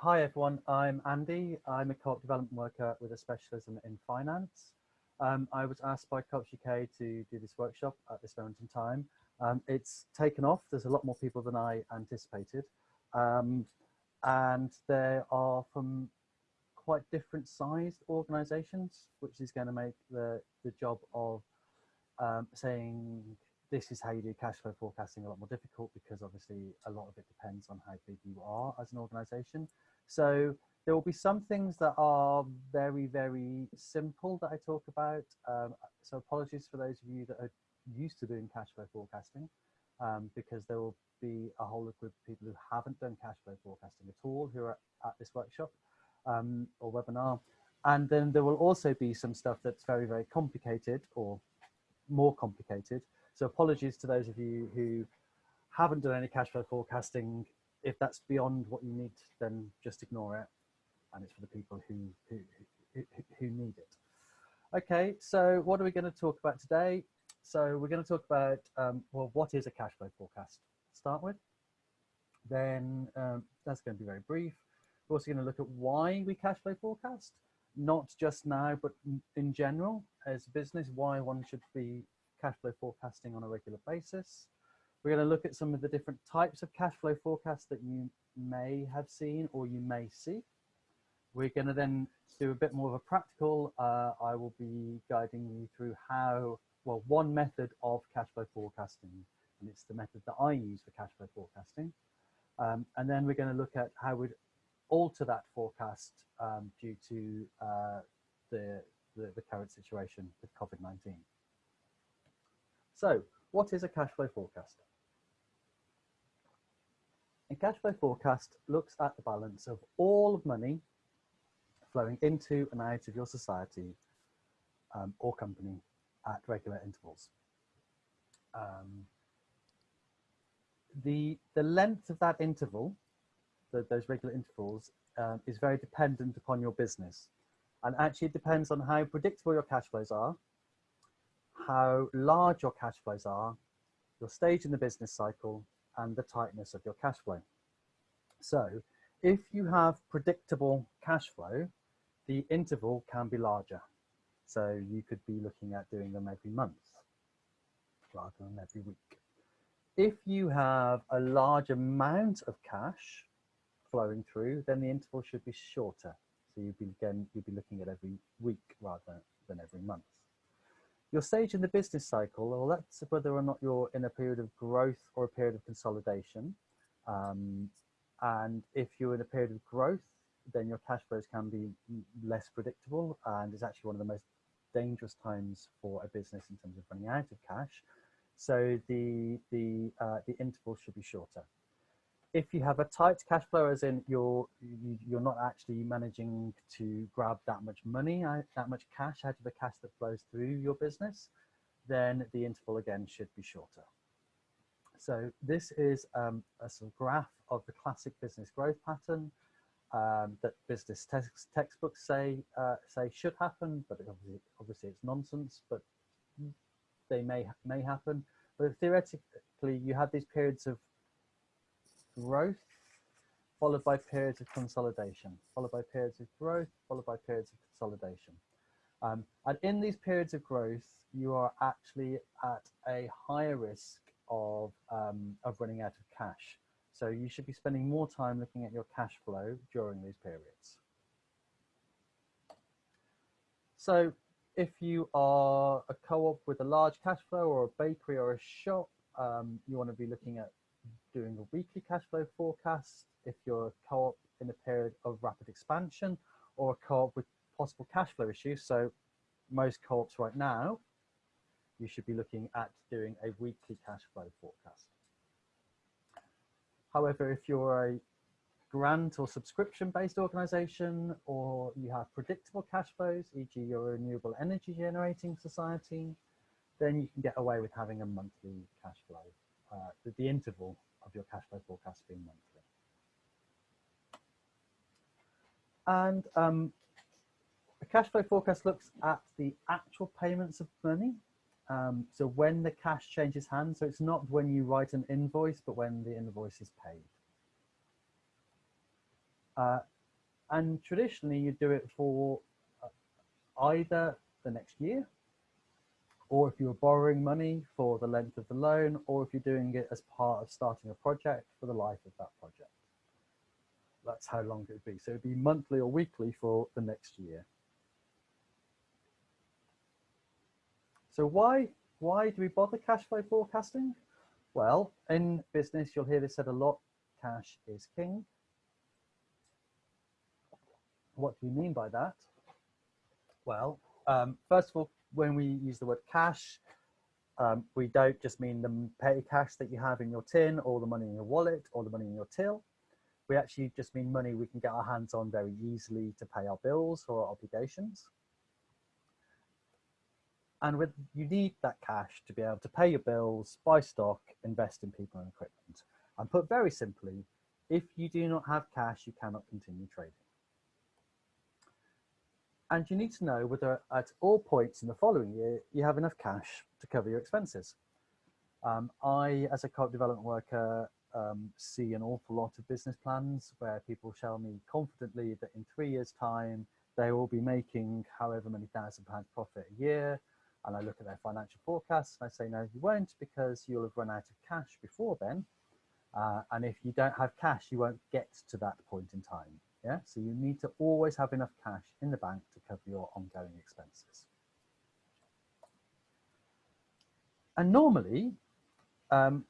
Hi everyone, I'm Andy. I'm a co-op development worker with a specialism in finance. Um, I was asked by Co-ops UK to do this workshop at this moment in time. Um, it's taken off, there's a lot more people than I anticipated. Um, and there are from quite different sized organizations, which is going to make the, the job of um, saying this is how you do cash flow forecasting a lot more difficult because obviously a lot of it depends on how big you are as an organization. So there will be some things that are very, very simple that I talk about. Um, so apologies for those of you that are used to doing cash flow forecasting um, because there will be a whole group of people who haven't done cash flow forecasting at all who are at this workshop um, or webinar. And then there will also be some stuff that's very, very complicated or more complicated. So apologies to those of you who haven't done any cash flow forecasting. If that's beyond what you need, then just ignore it. And it's for the people who, who, who, who need it. Okay, so what are we going to talk about today? So we're going to talk about, um, well, what is a cash flow forecast start with? Then um, that's going to be very brief. We're also going to look at why we cash flow forecast, not just now, but in general as a business, why one should be cash flow forecasting on a regular basis. We're going to look at some of the different types of cash flow forecasts that you may have seen or you may see. We're going to then do a bit more of a practical. Uh, I will be guiding you through how, well, one method of cash flow forecasting, and it's the method that I use for cash flow forecasting. Um, and then we're going to look at how we'd alter that forecast um, due to uh, the, the, the current situation with COVID-19. So what is a cash flow forecast? A cash flow forecast looks at the balance of all of money flowing into and out of your society um, or company at regular intervals. Um, the, the length of that interval, the, those regular intervals, um, is very dependent upon your business. And actually it depends on how predictable your cash flows are how large your cash flows are, your stage in the business cycle, and the tightness of your cash flow. So if you have predictable cash flow, the interval can be larger. So you could be looking at doing them every month rather than every week. If you have a large amount of cash flowing through, then the interval should be shorter. So you'd be, again, you'd be looking at every week rather than every month. Your stage in the business cycle, that's whether or not you're in a period of growth or a period of consolidation. Um, and if you're in a period of growth, then your cash flows can be less predictable and is actually one of the most dangerous times for a business in terms of running out of cash. So the, the, uh, the interval should be shorter if you have a tight cash flow, as in you're you're not actually managing to grab that much money, that much cash out of the cash that flows through your business, then the interval again should be shorter. So this is um, a sort of graph of the classic business growth pattern um, that business text textbooks say uh, say should happen, but obviously, obviously it's nonsense. But they may may happen. But theoretically, you have these periods of growth, followed by periods of consolidation, followed by periods of growth, followed by periods of consolidation. Um, and in these periods of growth, you are actually at a higher risk of, um, of running out of cash. So you should be spending more time looking at your cash flow during these periods. So if you are a co-op with a large cash flow or a bakery or a shop, um, you want to be looking at doing a weekly cash flow forecast if you're a co-op in a period of rapid expansion or a co-op with possible cash flow issues. So most co-ops right now, you should be looking at doing a weekly cash flow forecast. However, if you're a grant or subscription based organization or you have predictable cash flows, e.g. you're a renewable energy generating society, then you can get away with having a monthly cash flow. Uh, the, the interval of your cash flow forecast being monthly. And um, a cash flow forecast looks at the actual payments of money. Um, so when the cash changes hands, so it's not when you write an invoice, but when the invoice is paid. Uh, and traditionally you do it for uh, either the next year or if you're borrowing money for the length of the loan or if you're doing it as part of starting a project for the life of that project. That's how long it would be. So it'd be monthly or weekly for the next year. So why, why do we bother cash flow forecasting? Well, in business, you'll hear this said a lot, cash is king. What do we mean by that? Well, um, first of all, when we use the word cash, um, we don't just mean the petty cash that you have in your tin or the money in your wallet or the money in your till. We actually just mean money we can get our hands on very easily to pay our bills or our obligations. And with, you need that cash to be able to pay your bills, buy stock, invest in people and equipment. And put very simply, if you do not have cash, you cannot continue trading. And you need to know whether at all points in the following year, you have enough cash to cover your expenses. Um, I, as a co development worker, um, see an awful lot of business plans where people tell me confidently that in three years time, they will be making however many thousand pounds profit a year. And I look at their financial forecasts and I say, no, you won't because you'll have run out of cash before then. Uh, and if you don't have cash, you won't get to that point in time. Yeah, so you need to always have enough cash in the bank to cover your ongoing expenses. And normally, um,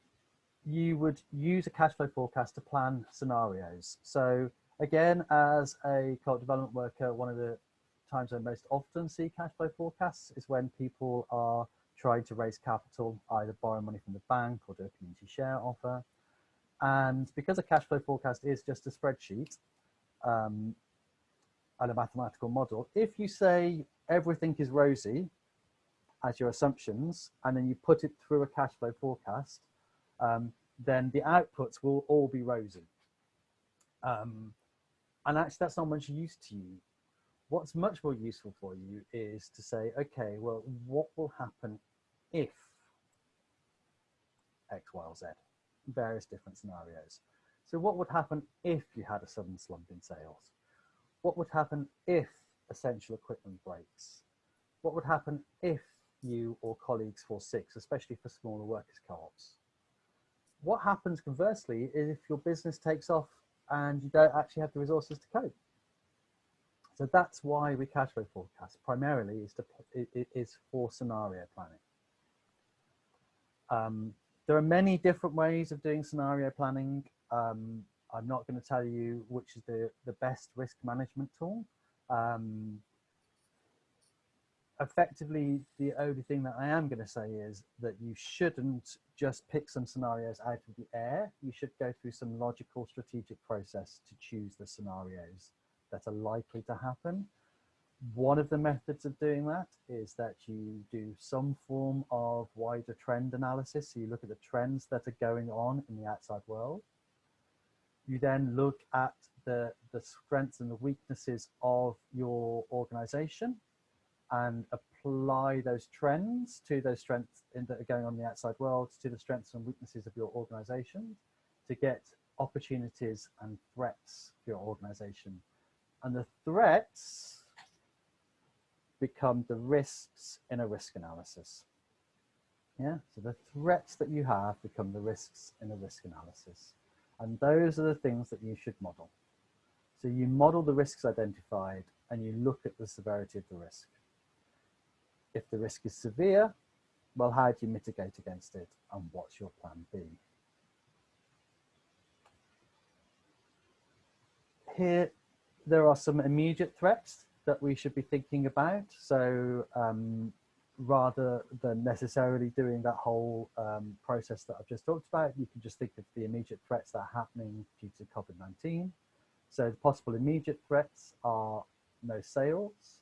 you would use a cash flow forecast to plan scenarios. So again, as a co development worker, one of the times I most often see cash flow forecasts is when people are trying to raise capital, either borrow money from the bank or do a community share offer. And because a cash flow forecast is just a spreadsheet, um, and a mathematical model, if you say everything is rosy as your assumptions, and then you put it through a cash flow forecast, um, then the outputs will all be rosy. Um, and actually that's not much use to you. What's much more useful for you is to say, okay, well, what will happen if X, Y, or Z? Various different scenarios. So what would happen if you had a sudden slump in sales? What would happen if essential equipment breaks? What would happen if you or colleagues fall sick, especially for smaller workers co-ops? What happens conversely is if your business takes off and you don't actually have the resources to cope. So that's why we cash flow forecast primarily is to is for scenario planning. Um, there are many different ways of doing scenario planning. Um, I'm not going to tell you which is the, the best risk management tool. Um, effectively, the only thing that I am going to say is that you shouldn't just pick some scenarios out of the air. You should go through some logical strategic process to choose the scenarios that are likely to happen. One of the methods of doing that is that you do some form of wider trend analysis. So you look at the trends that are going on in the outside world you then look at the, the strengths and the weaknesses of your organization and apply those trends to those strengths in, that are going on in the outside world, to the strengths and weaknesses of your organization to get opportunities and threats for your organization. And the threats become the risks in a risk analysis. Yeah, so the threats that you have become the risks in a risk analysis. And those are the things that you should model. So you model the risks identified and you look at the severity of the risk. If the risk is severe, well, how do you mitigate against it and what's your plan B? Here, there are some immediate threats that we should be thinking about. So um, rather than necessarily doing that whole um, process that I've just talked about, you can just think of the immediate threats that are happening due to COVID-19. So the possible immediate threats are no sales,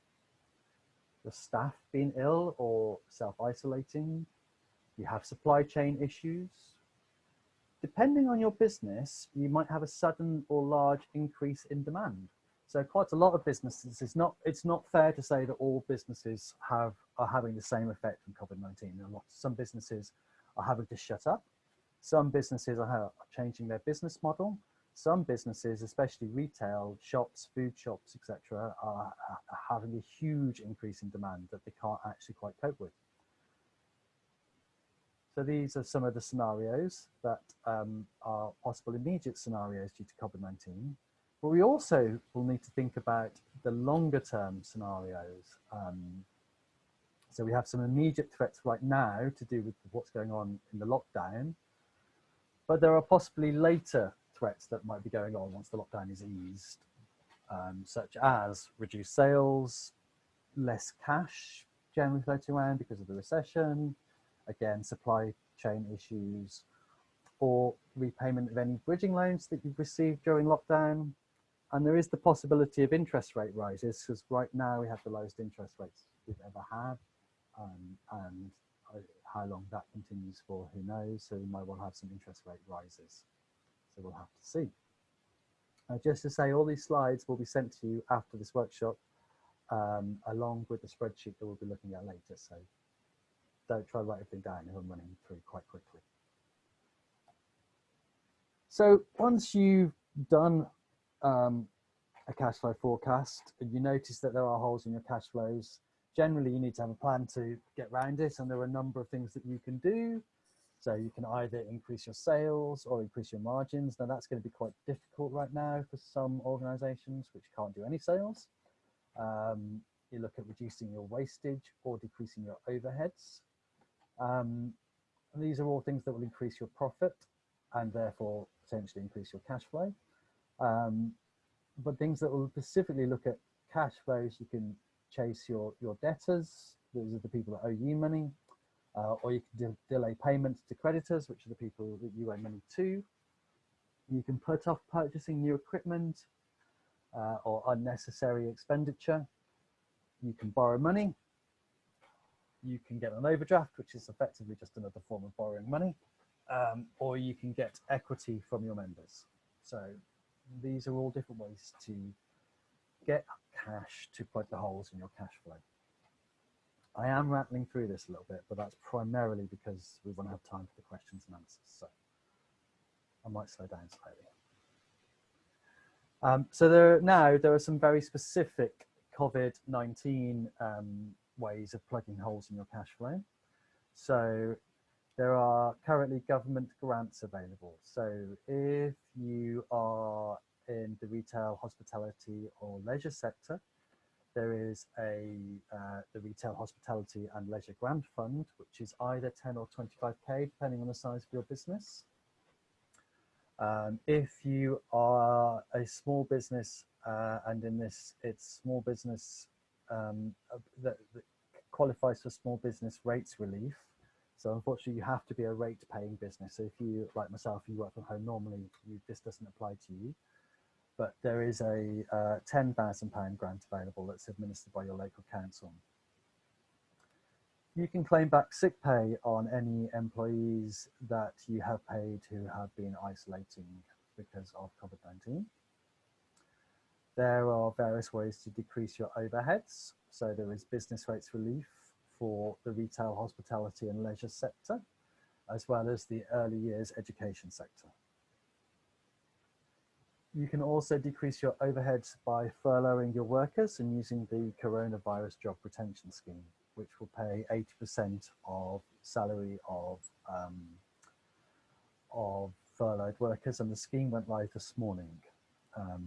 the staff being ill or self-isolating, you have supply chain issues. Depending on your business, you might have a sudden or large increase in demand. So quite a lot of businesses, it's not, it's not fair to say that all businesses have, are having the same effect from COVID-19. Some businesses are having to shut up. Some businesses are changing their business model. some businesses, especially retail shops, food shops, etc., are, are having a huge increase in demand that they can't actually quite cope with. So these are some of the scenarios that um, are possible immediate scenarios due to COVID-19. But we also will need to think about the longer term scenarios. Um, so we have some immediate threats right now to do with what's going on in the lockdown, but there are possibly later threats that might be going on once the lockdown is eased, um, such as reduced sales, less cash generally floating around because of the recession, again, supply chain issues, or repayment of any bridging loans that you've received during lockdown. And there is the possibility of interest rate rises because right now we have the lowest interest rates we've ever had. Um, and how long that continues for, who knows? So we might well have some interest rate rises. So we'll have to see. Uh, just to say, all these slides will be sent to you after this workshop, um, along with the spreadsheet that we'll be looking at later. So don't try to write everything down if I'm running through quite quickly. So once you've done um, a cash flow forecast and you notice that there are holes in your cash flows, generally you need to have a plan to get around it and there are a number of things that you can do. So you can either increase your sales or increase your margins. Now that's going to be quite difficult right now for some organizations which can't do any sales. Um, you look at reducing your wastage or decreasing your overheads. Um, these are all things that will increase your profit and therefore potentially increase your cash flow. Um, but things that will specifically look at cash flows, you can chase your, your debtors. Those are the people that owe you money. Uh, or you can de delay payments to creditors, which are the people that you owe money to. You can put off purchasing new equipment uh, or unnecessary expenditure. You can borrow money you can get an overdraft, which is effectively just another form of borrowing money, um, or you can get equity from your members. So these are all different ways to get cash to plug the holes in your cash flow. I am rattling through this a little bit, but that's primarily because we want to have time for the questions and answers. So I might slow down slightly. Um, so there now there are some very specific COVID-19 um, ways of plugging holes in your cash flow. So there are currently government grants available. So if you are the retail, hospitality or leisure sector, there is a uh, the Retail Hospitality and Leisure Grant Fund, which is either 10 or 25k, depending on the size of your business. Um, if you are a small business, uh, and in this, it's small business um, that, that, qualifies for small business rates relief. So unfortunately, you have to be a rate paying business. So if you, like myself, you work from home normally, you, this doesn't apply to you. But there is a uh, £10,000 grant available that's administered by your local council. You can claim back sick pay on any employees that you have paid who have been isolating because of COVID-19. There are various ways to decrease your overheads. So there is business rates relief for the retail, hospitality and leisure sector, as well as the early years education sector. You can also decrease your overheads by furloughing your workers and using the coronavirus job retention scheme, which will pay 80% of salary of, um, of furloughed workers. And the scheme went live this morning. Um,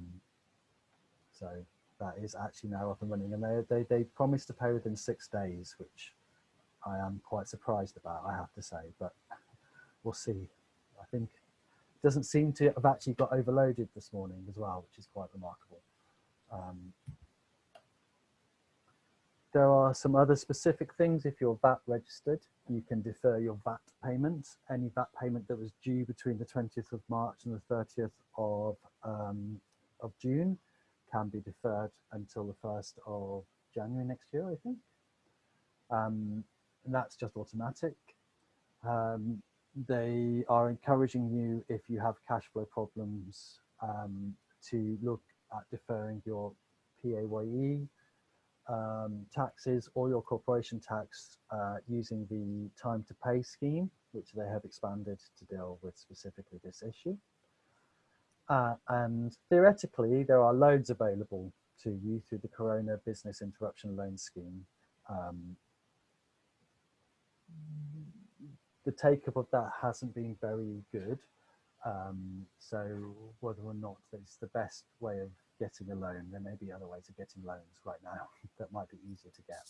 so that is actually now up and running and they, they, they promised to pay within six days, which I am quite surprised about, I have to say, but we'll see. I think doesn't seem to have actually got overloaded this morning as well, which is quite remarkable. Um, there are some other specific things. If you're VAT registered, you can defer your VAT payment. Any VAT payment that was due between the 20th of March and the 30th of, um, of June can be deferred until the 1st of January next year, I think. Um, and that's just automatic. Um, they are encouraging you, if you have cash flow problems, um, to look at deferring your PAYE um, taxes or your corporation tax uh, using the time to pay scheme, which they have expanded to deal with specifically this issue. Uh, and theoretically, there are loans available to you through the Corona Business Interruption Loan Scheme. Um, the take up of that hasn't been very good. Um, so whether or not it's the best way of getting a loan, there may be other ways of getting loans right now that might be easier to get.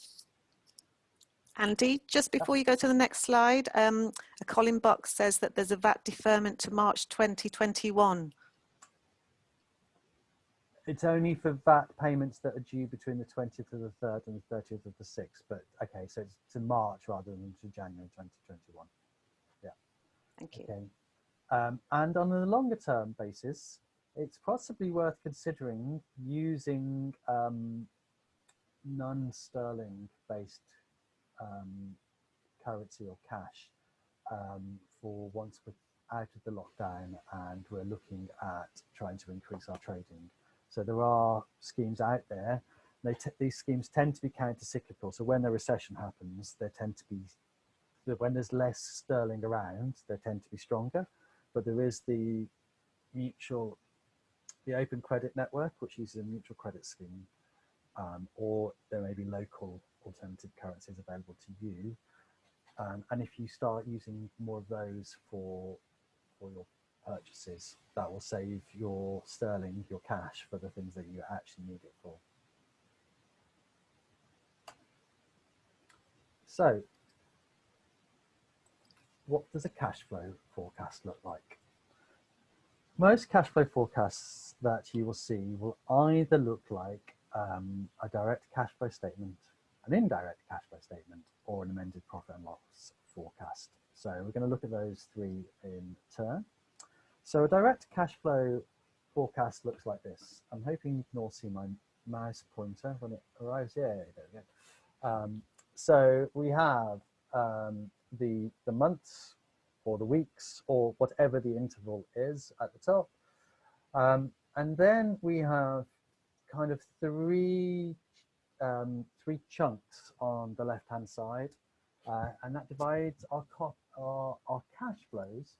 Andy, just before you go to the next slide, um, a Colin Box says that there's a VAT deferment to March 2021. It's only for VAT payments that are due between the 20th of the 3rd and the 30th of the 6th. But okay, so it's to March rather than to January 2021. Thank you. Okay. Um, and on a longer term basis, it's possibly worth considering using um, non-sterling based um, currency or cash um, for once we're out of the lockdown and we're looking at trying to increase our trading. So there are schemes out there. These schemes tend to be counter-cyclical. So when a recession happens, they tend to be, when there's less sterling around, they tend to be stronger. But there is the mutual, the open credit network, which uses a mutual credit scheme, um, or there may be local alternative currencies available to you. Um, and if you start using more of those for, for your purchases, that will save your sterling, your cash for the things that you actually need it for. So what does a cash flow forecast look like? Most cash flow forecasts that you will see will either look like um, a direct cash flow statement an indirect cash flow statement or an amended profit and loss forecast. So we're going to look at those three in turn. So a direct cash flow forecast looks like this. I'm hoping you can all see my mouse pointer when it arrives. Yeah, there we go. Um, so we have um, the, the months or the weeks or whatever the interval is at the top. Um, and then we have kind of three um, three chunks on the left hand side uh, and that divides our, our, our cash flows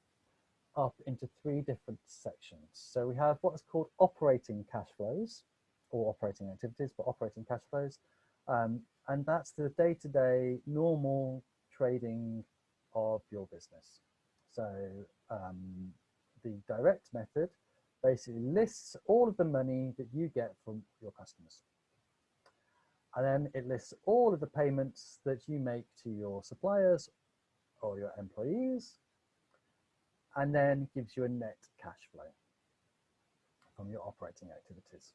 up into three different sections. So we have what is called operating cash flows or operating activities, but operating cash flows. Um, and that's the day-to-day -day normal trading of your business. So um, the direct method basically lists all of the money that you get from your customers. And then it lists all of the payments that you make to your suppliers or your employees, and then gives you a net cash flow from your operating activities.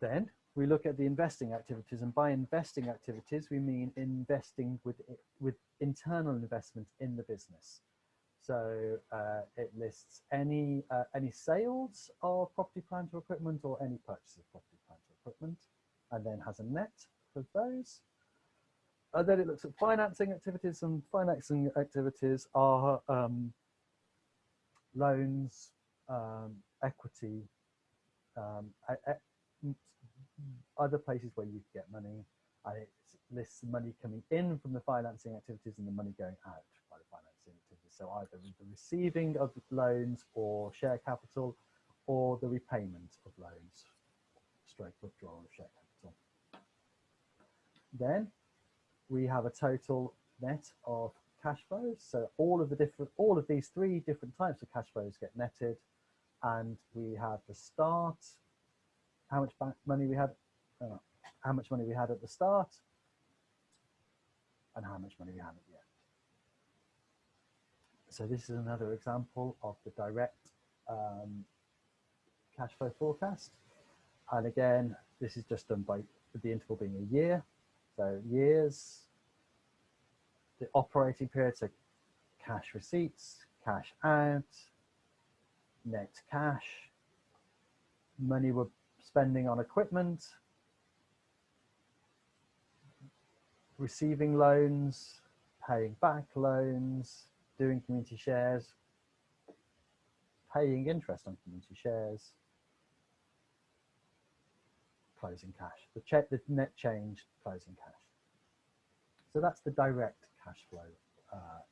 Then we look at the investing activities, and by investing activities, we mean investing with, with internal investment in the business. So uh, it lists any, uh, any sales of property, plant or equipment or any purchase of property, plant or equipment and then has a net for those. And then it looks at financing activities and financing activities are um, loans, um, equity, um, Hmm. other places where you get money and it lists money coming in from the financing activities and the money going out by the financing activities. So either the receiving of loans or share capital or the repayment of loans, stroke withdrawal of share capital. Then we have a total net of cash flows. So all of the different, all of these three different types of cash flows get netted and we have the start, how much money we had, uh, how much money we had at the start and how much money we had at the end. So this is another example of the direct um, cash flow forecast. And again, this is just done by the interval being a year. So years, the operating period, so cash receipts, cash out, net cash, money we're spending on equipment, receiving loans, paying back loans, doing community shares, paying interest on community shares, closing cash, the, the net change closing cash. So that's the direct cash flow uh,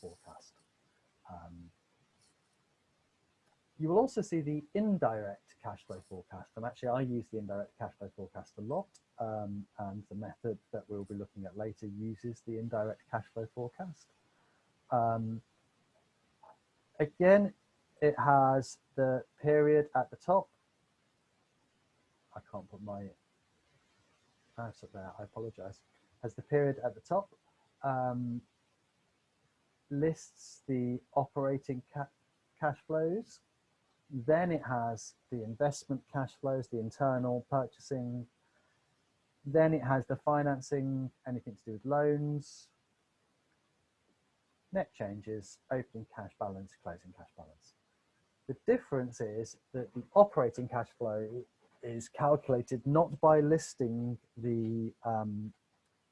forecast. Um, you will also see the indirect cash flow forecast. And actually, I use the indirect cash flow forecast a lot. Um, and the method that we'll be looking at later uses the indirect cash flow forecast. Um, again, it has the period at the top. I can't put my mouse up there, I apologize. Has the period at the top, um, lists the operating ca cash flows. Then it has the investment cash flows, the internal purchasing. Then it has the financing, anything to do with loans, net changes, opening cash balance, closing cash balance. The difference is that the operating cash flow is calculated not by listing the um,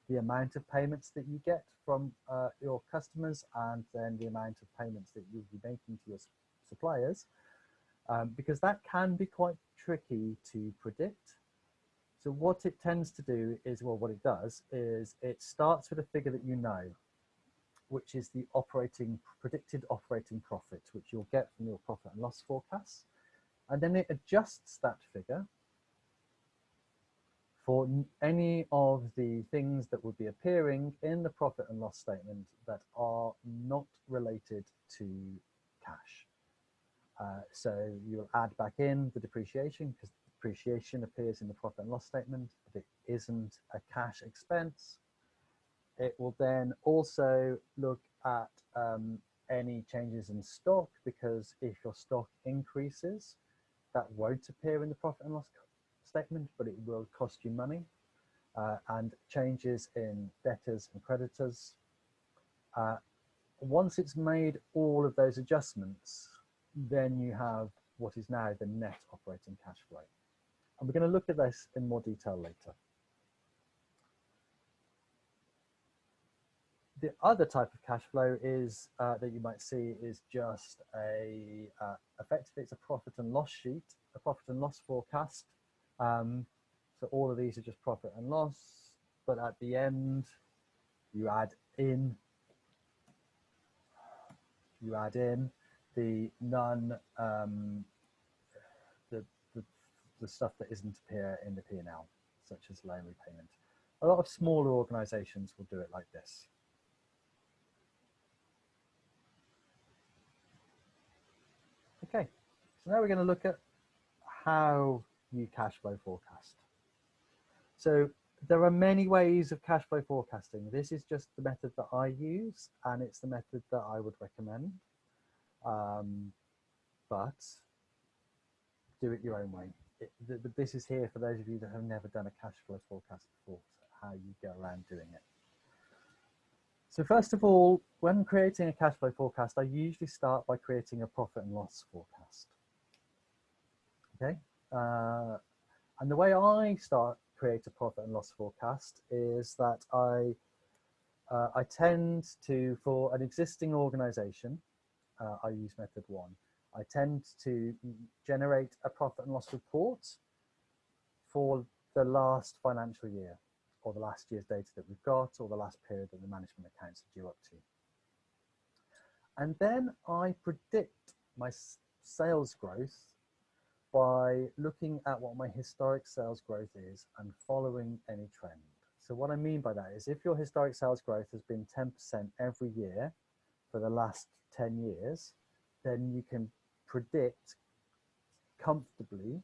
the amount of payments that you get from uh, your customers and then the amount of payments that you'll be making to your suppliers, um, because that can be quite tricky to predict. So what it tends to do is, well, what it does is it starts with a figure that you know, which is the operating predicted operating profit, which you'll get from your profit and loss forecasts. And then it adjusts that figure for any of the things that would be appearing in the profit and loss statement that are not related to cash. Uh, so you'll add back in the depreciation because depreciation appears in the profit and loss statement, but it isn't a cash expense. It will then also look at um, any changes in stock because if your stock increases, that won't appear in the profit and loss statement, but it will cost you money. Uh, and changes in debtors and creditors. Uh, once it's made all of those adjustments, then you have what is now the net operating cash flow. And we're going to look at this in more detail later. The other type of cash flow is uh, that you might see is just a uh, effectively it's a profit and loss sheet, a profit and loss forecast um, so all of these are just profit and loss, but at the end, you add in, you add in the non, um, the, the, the stuff that isn't appear in the P&L, such as loan repayment. A lot of smaller organizations will do it like this. Okay, so now we're going to look at how you cash flow forecast. So there are many ways of cash flow forecasting. This is just the method that I use and it's the method that I would recommend. Um, but do it your own way. It, th this is here for those of you that have never done a cash flow forecast before, so how you go around doing it. So first of all, when creating a cash flow forecast, I usually start by creating a profit and loss forecast. Okay, uh, and the way I start create a profit and loss forecast is that I uh, I tend to, for an existing organization, uh, I use method one, I tend to generate a profit and loss report for the last financial year or the last year's data that we've got or the last period that the management accounts are due up to. And then I predict my sales growth by looking at what my historic sales growth is and following any trend. So what I mean by that is if your historic sales growth has been 10% every year for the last 10 years, then you can predict comfortably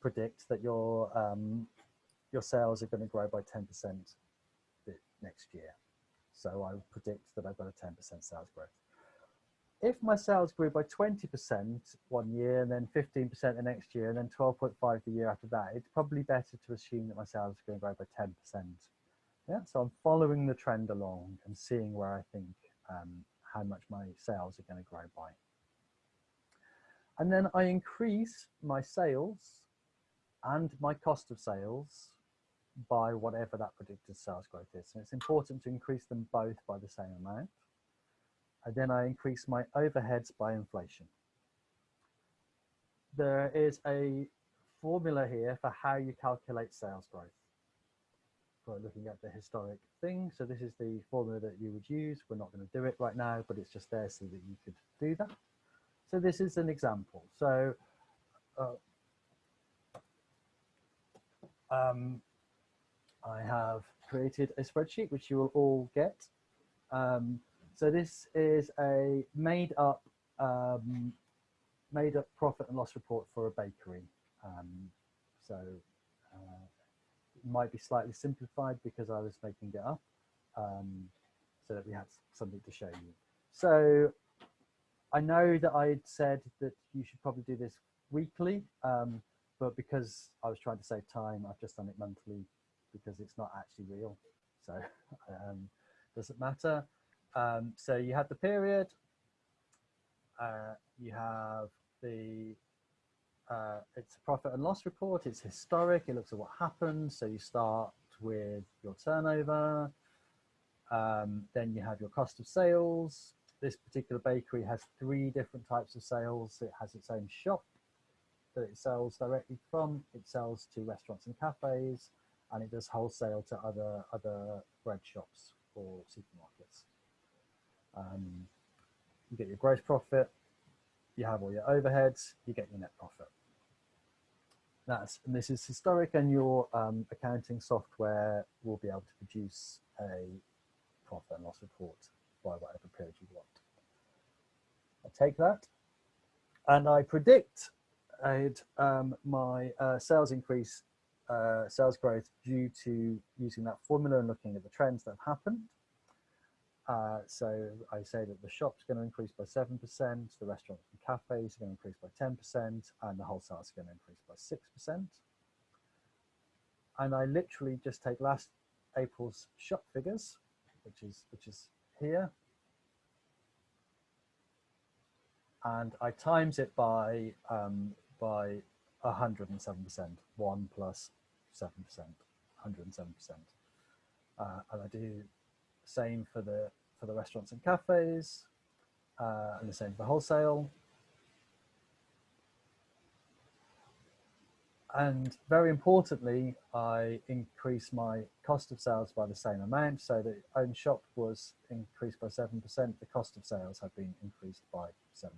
predict that your um, your sales are going to grow by 10% next year. So I predict that I've got a 10% sales growth if my sales grew by 20% one year and then 15% the next year and then 12.5 the year after that, it's probably better to assume that my sales are going to grow by 10%. Yeah, so I'm following the trend along and seeing where I think um, how much my sales are going to grow by. And then I increase my sales and my cost of sales by whatever that predicted sales growth is. So it's important to increase them both by the same amount and then I increase my overheads by inflation. There is a formula here for how you calculate sales growth. For looking at the historic thing. So this is the formula that you would use. We're not going to do it right now, but it's just there so that you could do that. So this is an example. So uh, um, I have created a spreadsheet which you will all get. Um, so this is a made up um, made up profit and loss report for a bakery. Um, so might be slightly simplified because I was making it up um, so that we had something to show you. So I know that I said that you should probably do this weekly, um, but because I was trying to save time, I've just done it monthly because it's not actually real. So um, doesn't matter. Um, so you have the period, uh, you have the, uh, it's a profit and loss report, it's historic, it looks at what happened. So you start with your turnover, um, then you have your cost of sales. This particular bakery has three different types of sales. It has its own shop that it sells directly from, it sells to restaurants and cafes, and it does wholesale to other, other bread shops or supermarkets. Um, you get your gross profit, you have all your overheads, you get your net profit. That's, and this is historic and your um, accounting software will be able to produce a profit and loss report by whatever period you want. I take that and I predict um, my uh, sales increase, uh, sales growth due to using that formula and looking at the trends that have happened. Uh, so I say that the shop's going to increase by 7%, the restaurants and cafes are going to increase by 10%, and the wholesale is going to increase by 6%. And I literally just take last April's shop figures, which is, which is here, and I times it by, um, by 107%, 1 plus 7%, 107%. Uh, and I do same for the for the restaurants and cafes, uh, and the same for wholesale. And very importantly, I increase my cost of sales by the same amount. So the own shop was increased by 7%. The cost of sales have been increased by 7%.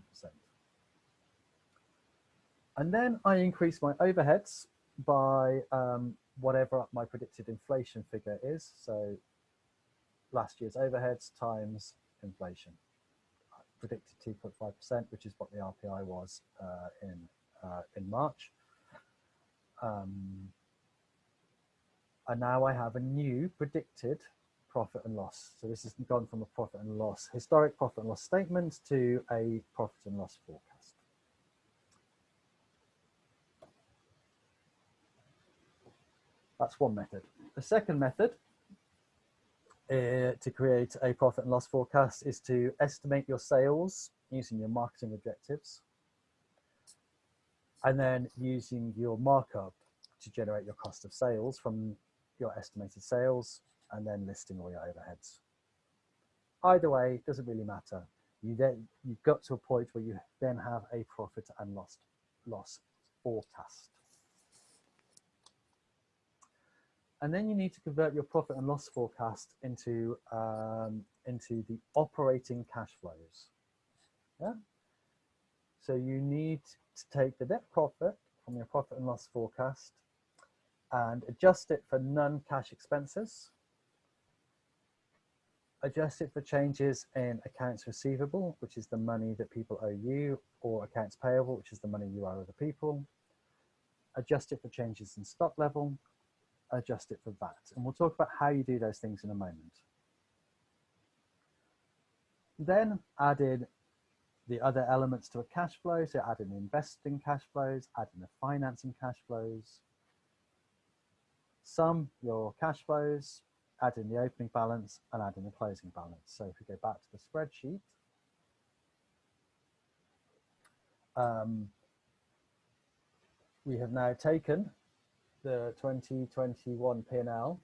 And then I increase my overheads by um, whatever my predicted inflation figure is. So last year's overheads times inflation. Predicted 2.5%, which is what the RPI was uh, in, uh, in March. Um, and now I have a new predicted profit and loss. So this has gone from a profit and loss, historic profit and loss statement to a profit and loss forecast. That's one method. The second method Uh, to create a profit and loss forecast is to estimate your sales using your marketing objectives and then using your markup to generate your cost of sales from your estimated sales and then listing all your overheads. Either way, doesn't really matter. You then you've got to a point where you then have a profit and loss loss forecast. And then you need to convert your profit and loss forecast into, um, into the operating cash flows. Yeah. So you need to take the net profit from your profit and loss forecast and adjust it for non-cash expenses. Adjust it for changes in accounts receivable, which is the money that people owe you, or accounts payable, which is the money you owe other people. Adjust it for changes in stock level, adjust it for VAT. And we'll talk about how you do those things in a moment. Then add in the other elements to a cash flow. So add in investing cash flows, add in the financing cash flows, sum your cash flows, add in the opening balance and add in the closing balance. So if we go back to the spreadsheet, um, we have now taken the 2021 P&L,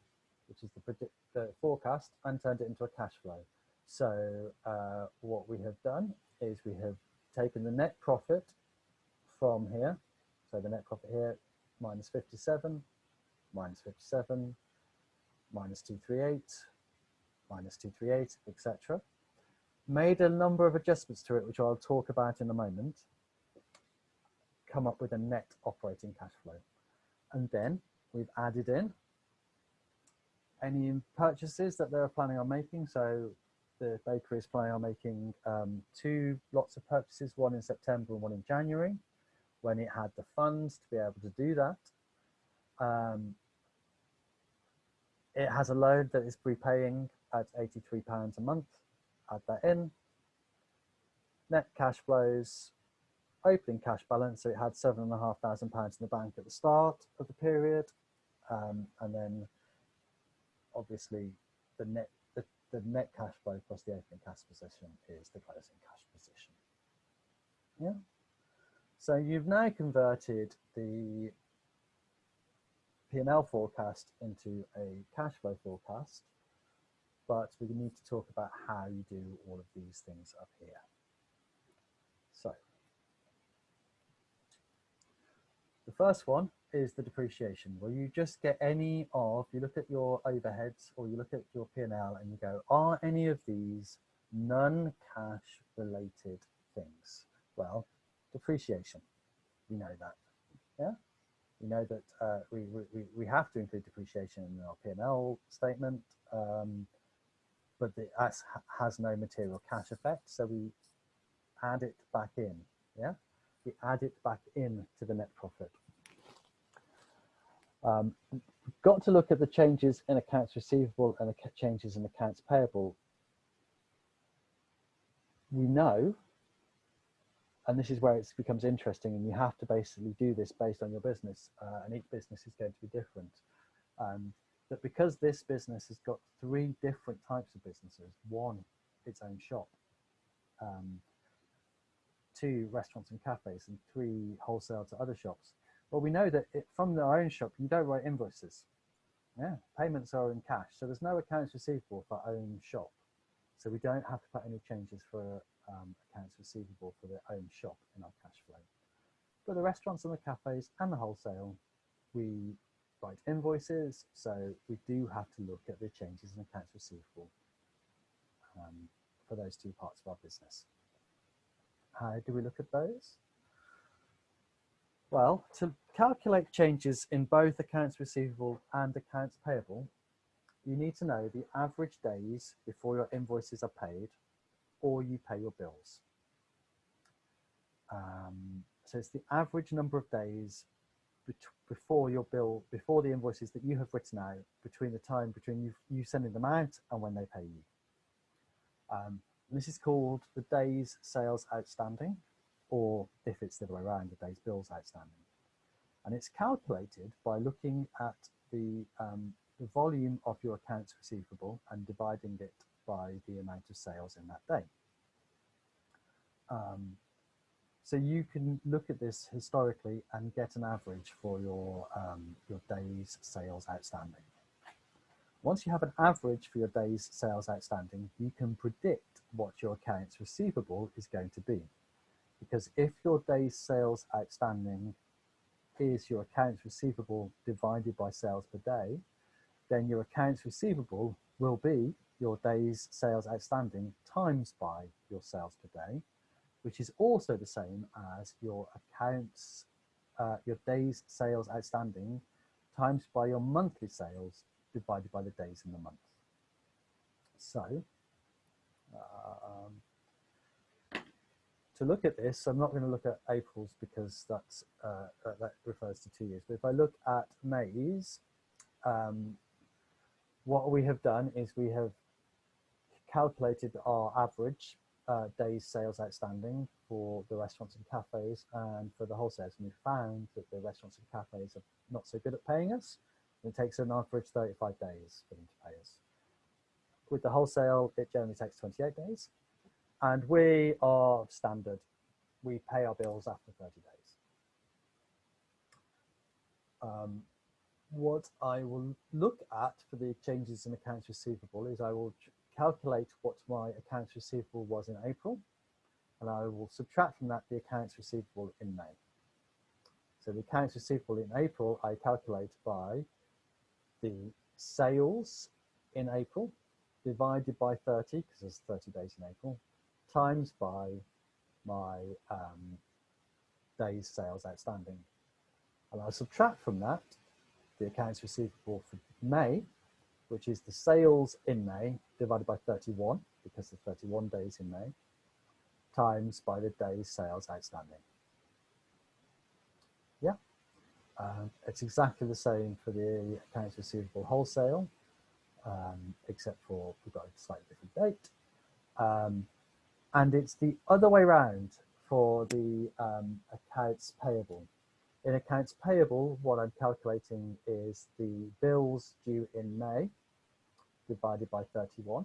which is the, predict, the forecast, and turned it into a cash flow. So uh, what we have done is we have taken the net profit from here. So the net profit here, minus 57, minus 57, minus 238, minus 238, etc. made a number of adjustments to it, which I'll talk about in a moment, come up with a net operating cash flow. And then we've added in any purchases that they're planning on making. So the bakery is planning on making um, two lots of purchases, one in September and one in January, when it had the funds to be able to do that. Um, it has a loan that is prepaying at £83 a month. Add that in. Net cash flows, opening cash balance. So it had seven and a half thousand pounds in the bank at the start of the period. Um, and then obviously the net the, the net cash flow plus the opening cash position is the closing cash position. Yeah. So you've now converted the P&L forecast into a cash flow forecast, but we need to talk about how you do all of these things up here. So the first one is the depreciation, where you just get any of, you look at your overheads or you look at your P&L and you go, are any of these non-cash related things? Well, depreciation, we know that, yeah? We know that uh, we, we, we have to include depreciation in our P&L statement, um, but it has, has no material cash effect, so we add it back in, yeah? We add it back in to the net profit. Um, got to look at the changes in accounts receivable and the changes in accounts payable. We know and this is where it becomes interesting and you have to basically do this based on your business uh, and each business is going to be different um, but because this business has got three different types of businesses one its own shop um, two restaurants and cafes and three wholesale to other shops well we know that it, from our own shop you don't write invoices yeah payments are in cash so there's no accounts receivable for own shop so we don't have to put any changes for um, accounts receivable for their own shop in our cash flow. For the restaurants and the cafes and the wholesale, we write invoices, so we do have to look at the changes in accounts receivable um, for those two parts of our business. How do we look at those? Well, to calculate changes in both accounts receivable and accounts payable, you need to know the average days before your invoices are paid or you pay your bills. Um, so it's the average number of days before your bill, before the invoices that you have written out, between the time between you, you sending them out and when they pay you. Um, this is called the days sales outstanding, or if it's the other way around, the days bills outstanding. And it's calculated by looking at the, um, the volume of your accounts receivable and dividing it by the amount of sales in that day. Um, so you can look at this historically and get an average for your, um, your days sales outstanding. Once you have an average for your days sales outstanding, you can predict what your accounts receivable is going to be. Because if your days sales outstanding is your accounts receivable divided by sales per day, then your accounts receivable will be your days sales outstanding times by your sales per day, which is also the same as your accounts, uh, your days sales outstanding times by your monthly sales divided by the days in the month. So, um, to look at this, I'm not going to look at April's because that's, uh, that refers to two years. But if I look at May's, um, what we have done is we have calculated our average uh, days sales outstanding for the restaurants and cafes and for the wholesalers. And we found that the restaurants and cafes are not so good at paying us. It takes an average 35 days for them to pay us. With the wholesale, it generally takes 28 days. And we are standard. We pay our bills after 30 days. Um, what I will look at for the changes in accounts receivable is I will calculate what my accounts receivable was in April, and I will subtract from that the accounts receivable in May. So the accounts receivable in April, I calculate by the sales in April divided by 30, because there's 30 days in April, times by my um, days sales outstanding. And I'll subtract from that the accounts receivable for May, which is the sales in May divided by 31, because there's 31 days in May, times by the days sales outstanding. Yeah, um, it's exactly the same for the accounts receivable wholesale, um, except for we've got a slightly different date. Um, and it's the other way around for the um, accounts payable. In accounts payable, what I'm calculating is the bills due in May divided by 31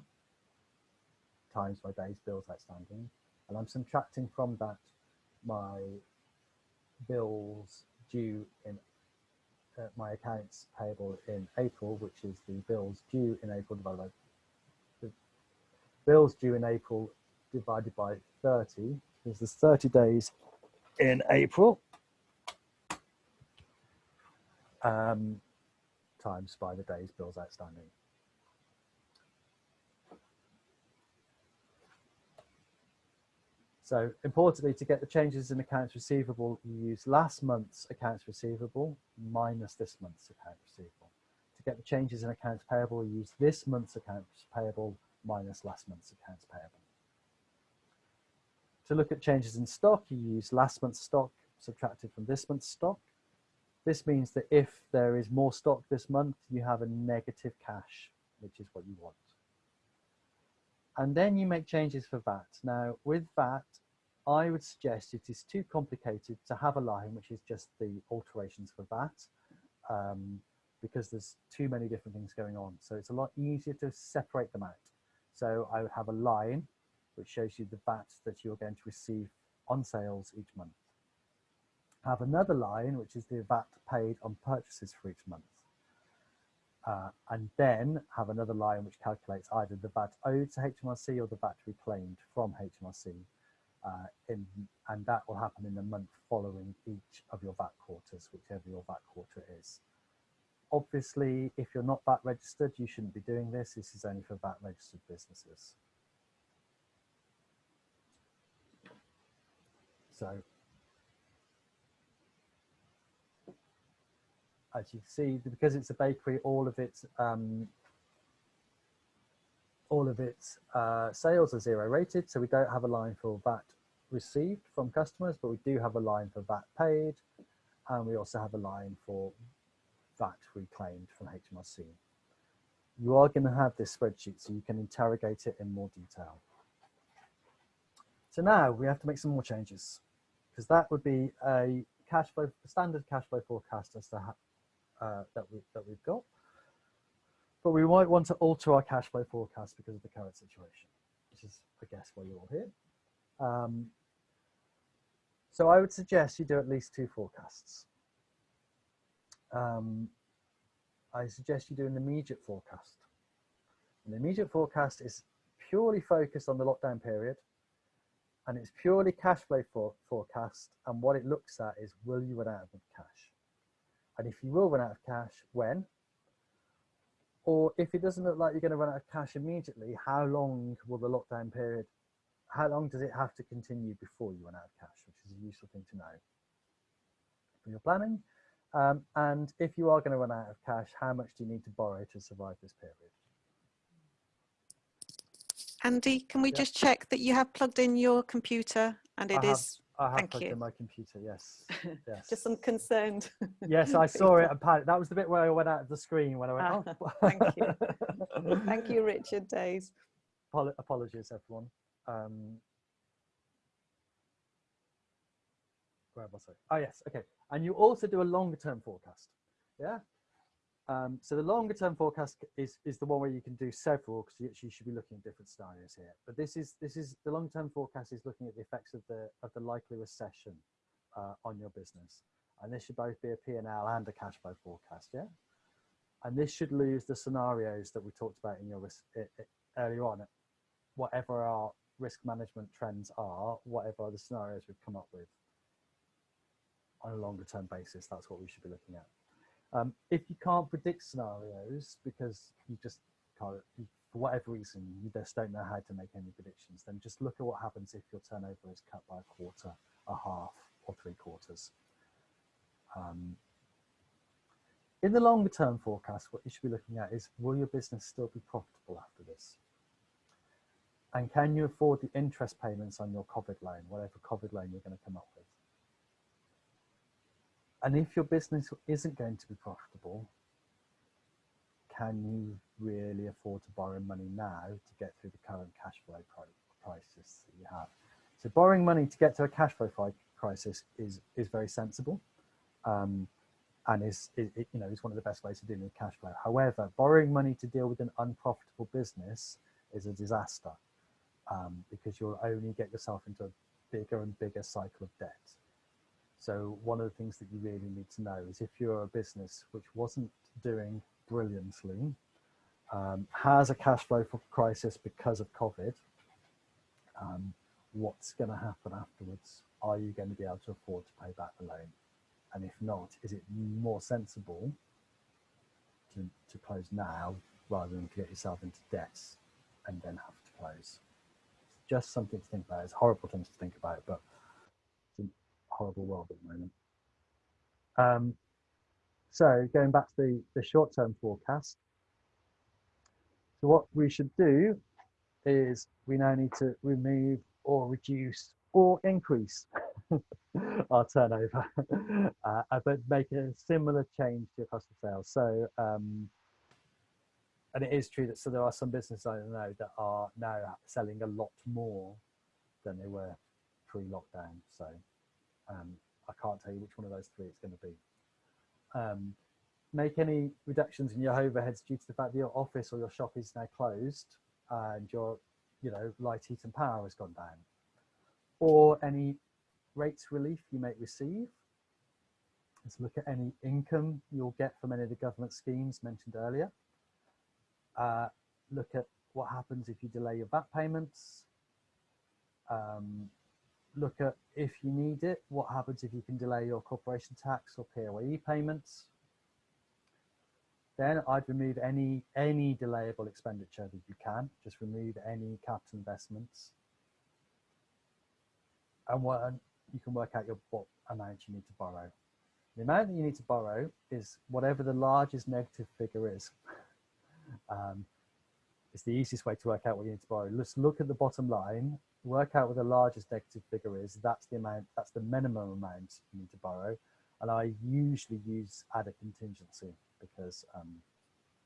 times my days bills outstanding. And I'm subtracting from that my bills due in uh, my accounts payable in April, which is the bills due in April divided by the bills due in April divided by 30 is the 30 days in April um, times by the days bills outstanding. So importantly, to get the changes in accounts receivable, you use last month's accounts receivable minus this month's accounts receivable. To get the changes in accounts payable, you use this month's accounts payable minus last month's accounts payable. To look at changes in stock, you use last month's stock subtracted from this month's stock. This means that if there is more stock this month, you have a negative cash, which is what you want. And then you make changes for VAT. Now with VAT, I would suggest it is too complicated to have a line which is just the alterations for VAT um, because there's too many different things going on. So it's a lot easier to separate them out. So I would have a line which shows you the VAT that you're going to receive on sales each month. I Have another line, which is the VAT paid on purchases for each month. Uh, and then have another line which calculates either the VAT owed to HMRC or the VAT reclaimed from HMRC. Uh, in, and that will happen in the month following each of your VAT quarters, whichever your VAT quarter is. Obviously, if you're not VAT registered, you shouldn't be doing this. This is only for VAT registered businesses. So as you see, because it's a bakery, all of its um, all of its uh, sales are zero rated. So we don't have a line for VAT received from customers, but we do have a line for VAT paid. And we also have a line for VAT reclaimed from HMRC. You are going to have this spreadsheet so you can interrogate it in more detail. So now we have to make some more changes because that would be a cash flow, standard cash flow forecast as to uh, that, we, that we've got. But we might want to alter our cash flow forecast because of the current situation, which is, I guess, why you're all here. Um, so I would suggest you do at least two forecasts. Um, I suggest you do an immediate forecast. An immediate forecast is purely focused on the lockdown period and it's purely cash flow for, forecast. And what it looks at is, will you run out of cash? And if you will run out of cash, when? Or if it doesn't look like you're going to run out of cash immediately, how long will the lockdown period, how long does it have to continue before you run out of cash, which is a useful thing to know for your planning. Um, and if you are going to run out of cash, how much do you need to borrow to survive this period? Andy, can we just check that you have plugged in your computer and it I have, is? I have Thank plugged you. in my computer, yes. yes. just I'm concerned. yes, I saw it and panicked. That was the bit where I went out of the screen when I went, Ah, oh. thank you. Thank you, Richard Days. Apolo- Apologies, everyone. Um, where was I? Oh, yes, okay. And you also do a longer term forecast. Yeah. Um, so the longer term forecast is, is the one where you can do several because you actually should be looking at different scenarios here. But this is this is the long term forecast is looking at the effects of the of the likely recession uh, on your business, and this should both be a P and a cash flow forecast. Yeah, and this should lose the scenarios that we talked about in your risk i i earlier on. Whatever our risk management trends are, whatever the scenarios we've come up with on a longer term basis, that's what we should be looking at. Um, if you can't predict scenarios because you just can't, you for whatever reason you just don't know how to make any predictions, then just look at what happens if your turnover is cut by a quarter, a half, or three quarters. Um, in the longer term forecast, what you should be looking at is, will your business still be profitable after this? And can you afford the interest payments on your COVID loan, whatever COVID loan you're going to come up? And if your business isn't going to be profitable, can you really afford to borrow money now to get through the current cash flow crisis that you have? So borrowing money to get to a cash flow crisis is, is very sensible. Um, and is, is, you know is one of the best ways of dealing with cash flow. However, borrowing money to deal with an unprofitable business is a disaster um, because you'll only get yourself into a bigger and bigger cycle of debt. So one of the things that you really need to know is if you're a business which wasn't doing brilliantly, um, has a cash flow crisis because of COVID, um, what's going to happen afterwards? Are you going to be able to afford to pay back the loan? And if not, is it more sensible to, to close now rather than get yourself into debts and then have to close? It's just something to think about. It's horrible things to think about, but horrible world at the moment. Um, so going back to the, the short-term forecast. So what we should do is we now need to remove or reduce or increase our turnover, uh, uh, but make a similar change to your cost of sales. So, um, and it is true that so there are some businesses I know that are now selling a lot more than they were pre-lockdown. So um, I can't tell you which one of those three it's going to be. Um, make any reductions in your overheads due to the fact that your office or your shop is now closed and your, you know, light, heat and power has gone down or any rates relief you may receive. Let's look at any income you'll get from any of the government schemes mentioned earlier. Uh, look at what happens if you delay your VAT payments. Um, look at if you need it, what happens if you can delay your corporation tax or PAYE payments. Then I'd remove any any delayable expenditure that you can. Just remove any capital investments and what you can work out your what amount you need to borrow. The amount that you need to borrow is whatever the largest negative figure is. um, it's the easiest way to work out what you need to borrow. Let's look at the bottom line, work out what the largest negative figure is. That's the amount, that's the minimum amount you need to borrow. And I usually use add a contingency because um,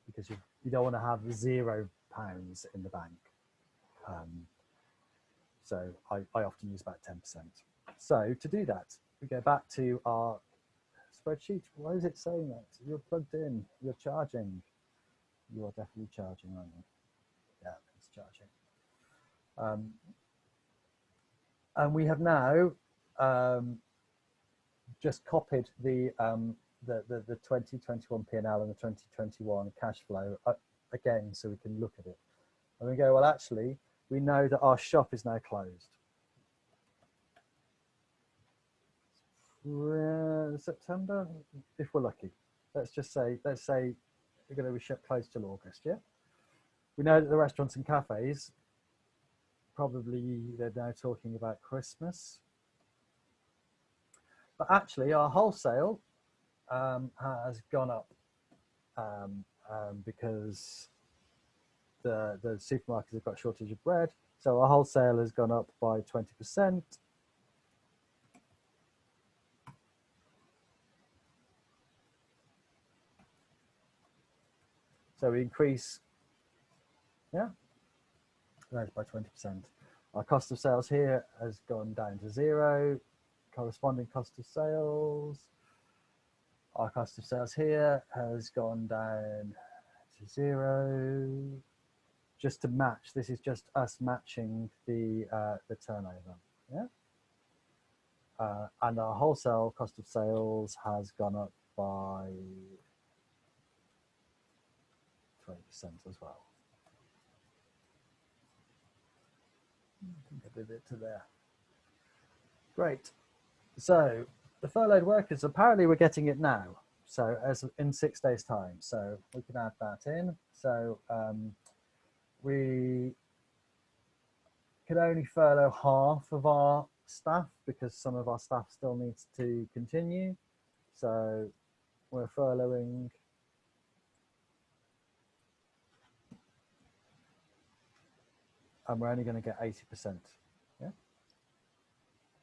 because you, you don't want to have zero pounds in the bank. Um, so I, I often use about 10%. So to do that, we go back to our spreadsheet. Why is it saying that? You're plugged in, you're charging. You are definitely charging, aren't you? Yeah, it's charging. Um, and we have now um, just copied the, um, the, the, the 2021 P&L and the 2021 cash flow uh, again so we can look at it. And we go, well, actually, we know that our shop is now closed. September, if we're lucky. Let's just say, let's say we're going to be shut closed till August, yeah? We know that the restaurants and cafes, probably they're now talking about Christmas. But actually our wholesale um, has gone up um, um, because the, the supermarkets have got shortage of bread. So our wholesale has gone up by 20%. So we increase, yeah, rise by 20%. Our cost of sales here has gone down to zero, corresponding cost of sales. Our cost of sales here has gone down to zero just to match. This is just us matching the uh, the turnover. Yeah. Uh, and our wholesale cost of sales has gone up by 20% as well. I think it to there. Great. So the furloughed workers, apparently we're getting it now. So as in six days time. So we can add that in. So um, we can only furlough half of our staff because some of our staff still needs to continue. So we're furloughing and we're only going to get 80%. Yeah.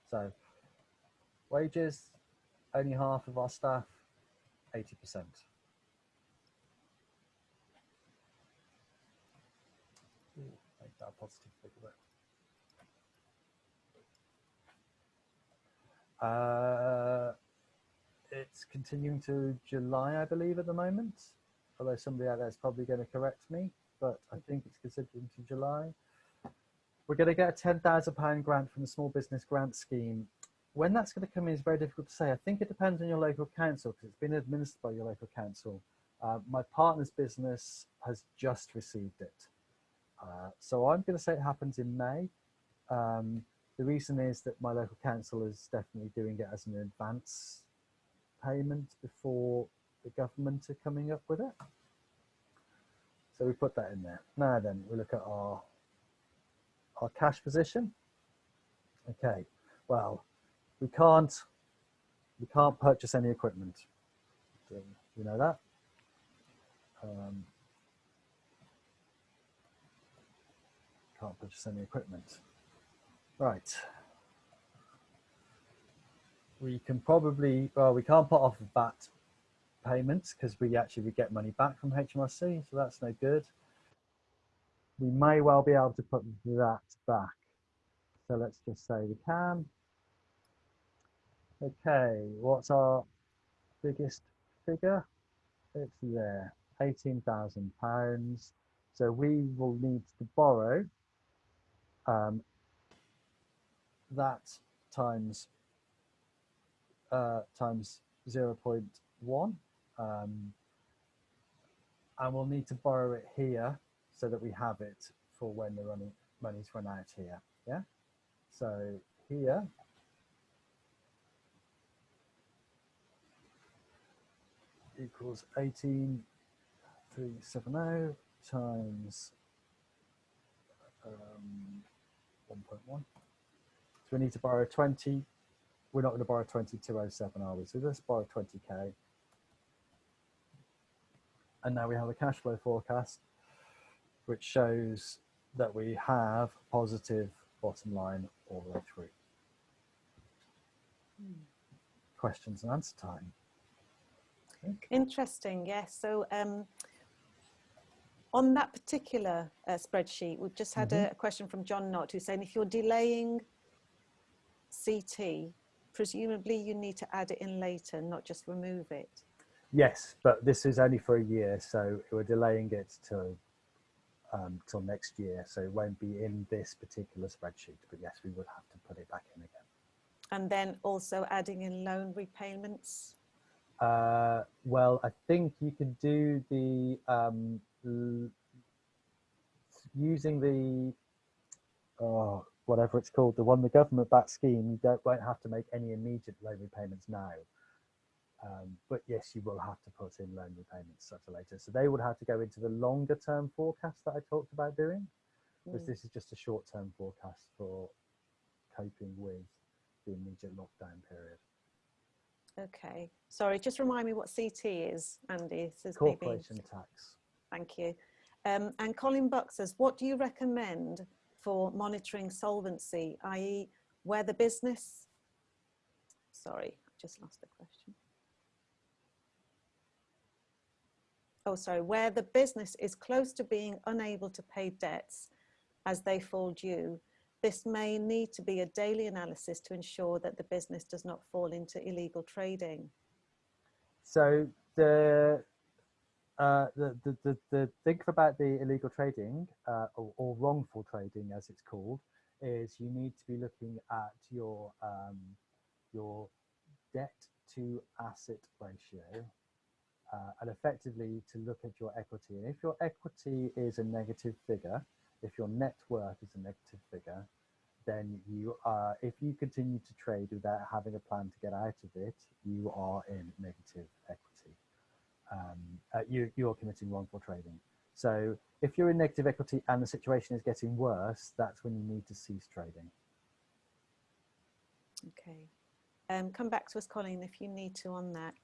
So wages, only half of our staff, 80%. Make that positive figure. Uh, it's continuing to July, I believe, at the moment. Although somebody out there is probably going to correct me, but I think it's continuing to July. We're going to get a £10,000 grant from the Small Business Grant Scheme. When that's going to come in is very difficult to say. I think it depends on your local council because it's been administered by your local council. Uh, my partner's business has just received it. Uh, so I'm going to say it happens in May. Um, the reason is that my local council is definitely doing it as an advance payment before the government are coming up with it. So we put that in there. Now then, we look at our our cash position. Okay, well, we can't we can't purchase any equipment. You know that? Um, can't purchase any equipment. Right. We can probably, well, we can't put off VAT payments because we actually we get money back from HMRC, so that's no good we may well be able to put that back. So let's just say we can. Okay, what's our biggest figure? It's there, £18,000. So we will need to borrow um, that times uh, times 0 0.1 um, and we'll need to borrow it here so that we have it for when the running money's run out here. Yeah. So here equals 18370 times um, 1.1. So we need to borrow 20. We're not going to borrow 2207, are we? So let's borrow 20k. And now we have a cash flow forecast which shows that we have positive bottom line all the way through. Hmm. Questions and answer time. Interesting, yes. So um, on that particular uh, spreadsheet, we've just had mm -hmm. a, mm-hmm. a, question from John Knott who's saying if you're delaying CT, presumably you need to add it in later, not just remove it. Yes, but this is only for a year, so we're delaying it to um, till next year. So it won't be in this particular spreadsheet, but yes, we would have to put it back in again. And then also adding in loan repayments? Uh, well, I think you can do the, um, using the, oh, whatever it's called, the one the government back scheme, you don't, won't have to make any immediate loan repayments now. Um, but yes, you will have to put in loan repayments such a later. So they would have to go into the longer term forecast that I talked about doing, because mm. this is just a short term forecast for coping with the immediate lockdown period. Okay, sorry, just remind me what CT is, Andy. Says Corporation maybe... tax. Thank you. Um, and Colin Buck says, what do you recommend for monitoring solvency, i.e. where the business, sorry, I just lost the question. Oh sorry, where the business is close to being unable to pay debts as they fall due, this may need to be a daily analysis to ensure that the business does not fall into illegal trading. So the uh, the, the, the, the thing about the illegal trading uh, or, or, wrongful trading as it's called is you need to be looking at your um, your debt to asset ratio uh, and effectively to look at your equity. And if your equity is a negative figure, if your net worth is a negative figure, then you are, if you continue to trade without having a plan to get out of it, you are in negative equity. Um, uh, you, you're committing wrongful trading. So if you're in negative equity and the situation is getting worse, that's when you need to cease trading. Okay. Um, come back to us, Colleen, if you need to on that.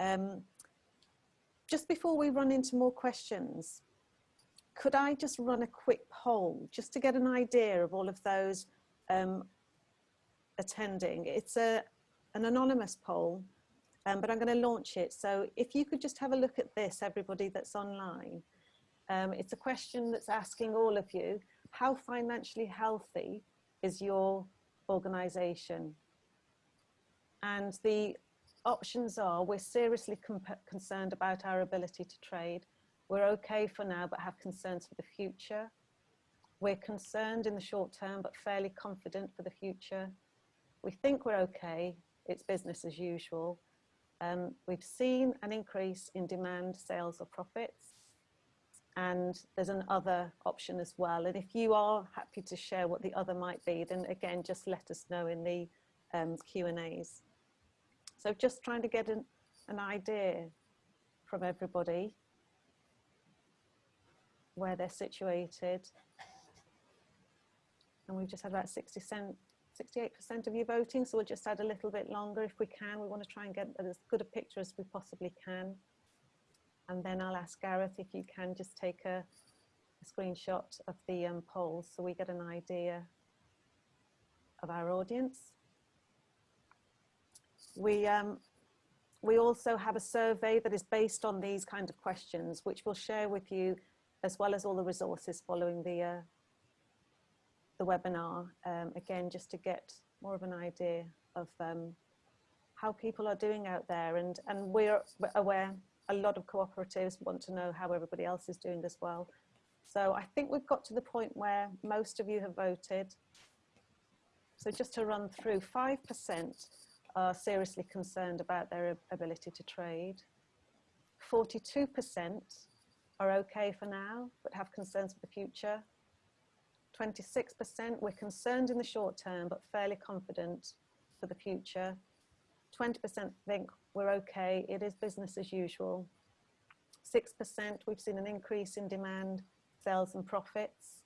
Um, just before we run into more questions, could I just run a quick poll just to get an idea of all of those um, attending? It's a, an anonymous poll, um, but I'm going to launch it. So if you could just have a look at this, everybody that's online. Um, it's a question that's asking all of you, how financially healthy is your organisation? And the options are, we're seriously concerned about our ability to trade. We're okay for now, but have concerns for the future. We're concerned in the short term, but fairly confident for the future. We think we're okay, it's business as usual. Um, we've seen an increase in demand, sales or profits. And there's an other option as well. And if you are happy to share what the other might be, then again, just let us know in the um, Q&As. So just trying to get an, an idea from everybody where they're situated. And we've just had about 60 cent, 68% of you voting, so we'll just add a little bit longer if we can. We want to try and get as good a picture as we possibly can. And then I'll ask Gareth if you can just take a, a screenshot of the um, polls so we get an idea of our audience. We, um, we also have a survey that is based on these kind of questions, which we'll share with you as well as all the resources following the, uh, the webinar. Um, again, just to get more of an idea of um, how people are doing out there. And, and we're aware a lot of cooperatives want to know how everybody else is doing as well. So I think we've got to the point where most of you have voted. So just to run through, 5% are seriously concerned about their ability to trade. 42% are okay for now, but have concerns for the future. 26% we're concerned in the short term, but fairly confident for the future. 20% think we're okay, it is business as usual. 6% we've seen an increase in demand, sales and profits,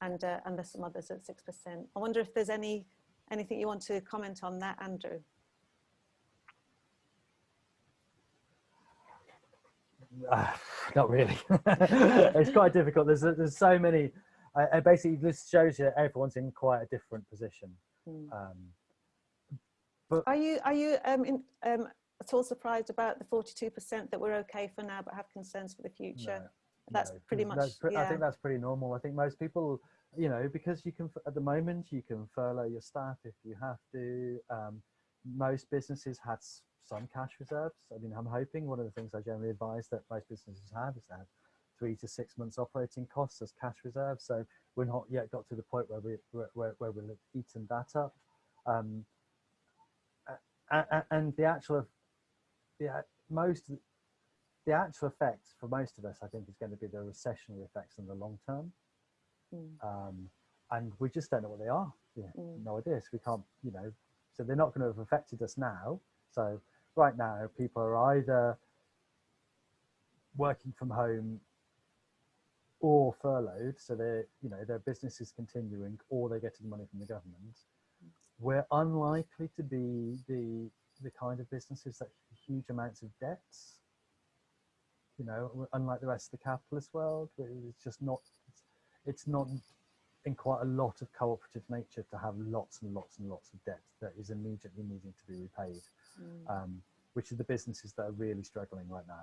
and, uh, and there's some others at 6%. I wonder if there's any anything you want to comment on that, Andrew? Uh, not really. it's quite difficult. There's there's so many. Uh, basically, this shows you that everyone's in quite a different position. Mm. Um, but are you are you um, in, um, at all surprised about the 42% that we're okay for now, but have concerns for the future? No, that's no, pretty much. Pre yeah. I think that's pretty normal. I think most people, you know, because you can at the moment you can furlough your staff if you have to. Um, most businesses had some cash reserves. I mean, I'm hoping one of the things I generally advise that most businesses have is that three to six months operating costs as cash reserves. So we're not yet got to the point where we where, where we've eaten that up. Um, and the actual, the most, the actual effects for most of us, I think, is going to be the recessionary effects in the long term. Mm. Um, and we just don't know what they are. Yeah, mm. no idea. So we can't, you know, so they're not going to have affected us now. So right now, people are either working from home or furloughed, so their you know their business is continuing, or they're getting money from the government. We're unlikely to be the the kind of businesses that huge amounts of debts. You know, unlike the rest of the capitalist world, it's just not. It's, not in quite a lot of cooperative nature to have lots and lots and lots of debt that is immediately needing to be repaid mm. um, which are the businesses that are really struggling right now.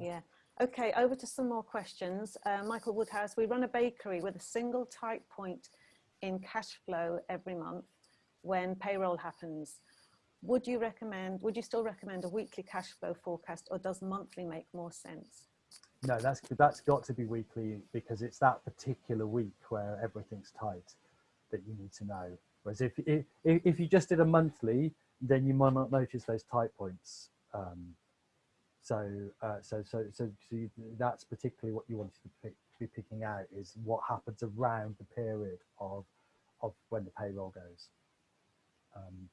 Yeah. yeah. Okay, over to some more questions. Uh, Michael Woodhouse, we run a bakery with a single tight point in cash flow every month when payroll happens. Would you recommend, would you still recommend a weekly cash flow forecast or does monthly make more sense? No, that's, that's got to be weekly because it's that particular week where everything's tight that you need to know. Whereas if, if, if you just did a monthly, then you might not notice those tight points. Um, so, uh, so, so, so, so you, that's particularly what you wanted to pick, be picking out is what happens around the period of, of when the payroll goes. Um,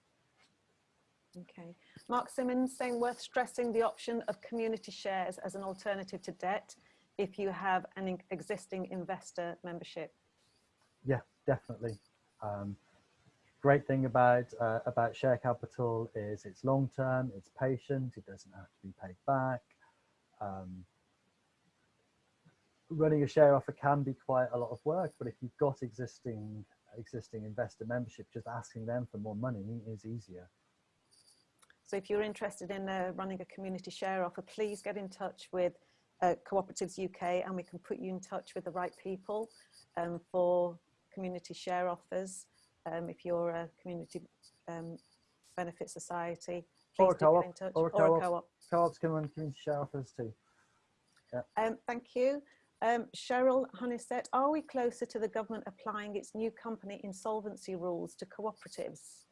Okay. Mark Simmons saying worth stressing the option of community shares as an alternative to debt if you have an existing investor membership. Yeah, definitely. Um, great thing about uh, about share capital is it's long term, it's patient, it doesn't have to be paid back. Um, running a share offer can be quite a lot of work, but if you've got existing existing investor membership, just asking them for more money is easier. So if you're interested in uh, running a community share offer, please get in touch with uh, Cooperatives UK and we can put you in touch with the right people um, for community share offers. Um, if you're a community um, benefit society, please or do get in touch. Or a co-op. Co Co-ops can run community share offers too. Yeah. Um, thank you. Um, Cheryl Honeysett, are we closer to the government applying its new company insolvency rules to cooperatives?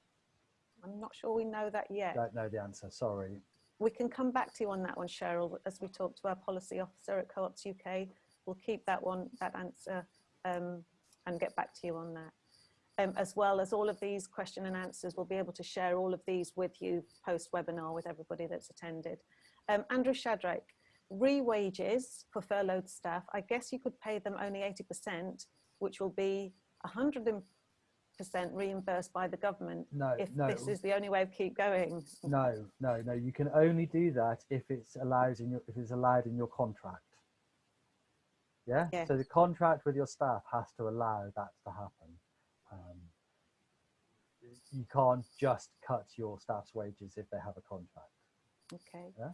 I'm not sure we know that yet. Don't know the answer, sorry. We can come back to you on that one, Cheryl, as we talk to our policy officer at Co-ops UK. We'll keep that one, that answer um, and get back to you on that. Um, as well as all of these question and answers, we'll be able to share all of these with you post-webinar with everybody that's attended. Um, Andrew Shadrach, re-wages for furloughed staff, I guess you could pay them only 80%, which will be 100% reimbursed by the government no, if no. this is the only way of keep going. No, no, no. You can only do that if it's allowed in your if it's allowed in your contract. Yeah. Yes. So the contract with your staff has to allow that to happen. Um, you can't just cut your staff's wages if they have a contract. Okay. Yeah?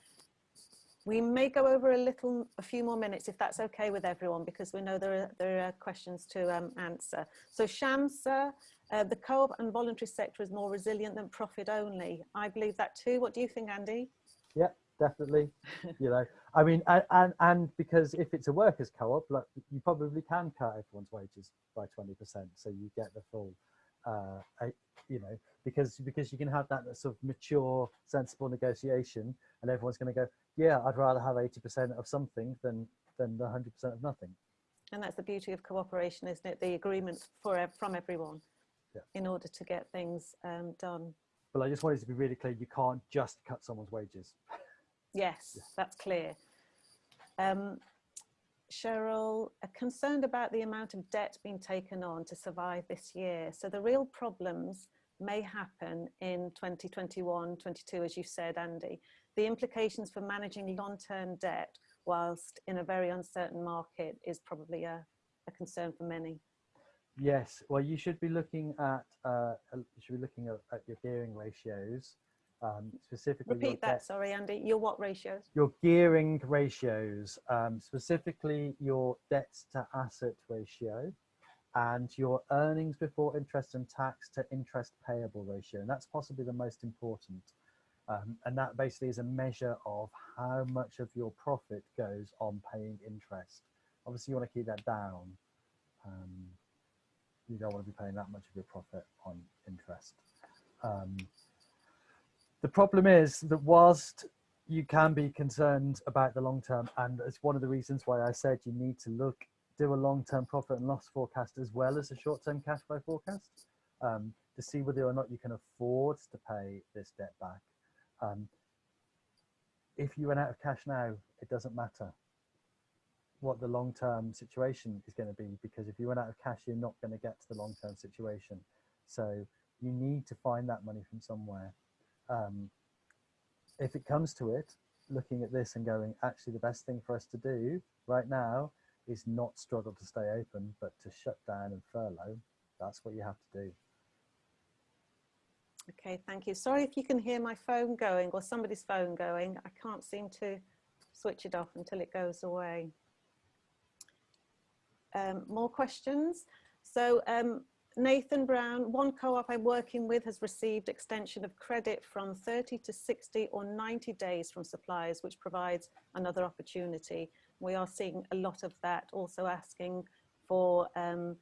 We may go over a little, a few more minutes if that's okay with everyone, because we know there are, there are questions to um, answer. So Shamsa, uh, the co-op and voluntary sector is more resilient than profit only. I believe that too. What do you think, Andy? Yeah, definitely. you know, I mean, and, and, and because if it's a workers co-op, like, you probably can cut everyone's wages by 20%. So you get the full, uh, you know, because because you can have that sort of mature, sensible negotiation, and everyone's going to go, yeah, I'd rather have 80% of something than than the 100% of nothing. And that's the beauty of cooperation, isn't it? The agreements for from everyone yeah. in order to get things um, done. But I just wanted to be really clear, you can't just cut someone's wages. Yes, yeah. that's clear. Um, Cheryl, concerned about the amount of debt being taken on to survive this year. So the real problems may happen in 2021, 22, as you said, Andy. The implications for managing long-term debt whilst in a very uncertain market is probably a, a, concern for many. Yes, well, you should be looking at uh, you should be looking at, at your gearing ratios, um, specifically. Repeat that, sorry, Andy. Your what ratios? Your gearing ratios, um, specifically your debt to asset ratio, and your earnings before interest and tax to interest payable ratio. And that's possibly the most important. Um, and that basically is a measure of how much of your profit goes on paying interest. Obviously, you want to keep that down. Um, you don't want to be paying that much of your profit on interest. Um, the problem is that whilst you can be concerned about the long term, and it's one of the reasons why I said you need to look do a long-term profit and loss forecast as well as a short-term cash flow forecast um, to see whether or not you can afford to pay this debt back. Um, if you run out of cash now, it doesn't matter what the long-term situation is going to be because if you run out of cash, you're not going to get to the long-term situation. So you need to find that money from somewhere. Um, if it comes to it, looking at this and going, actually the best thing for us to do right now is not struggle to stay open, but to shut down and furlough. That's what you have to do. Okay, thank you. Sorry if you can hear my phone going or somebody's phone going. I can't seem to switch it off until it goes away. Um, more questions? So um, Nathan Brown, one co-op I'm working with has received extension of credit from 30 to 60 or 90 days from suppliers, which provides another opportunity. We are seeing a lot of that, also asking for um,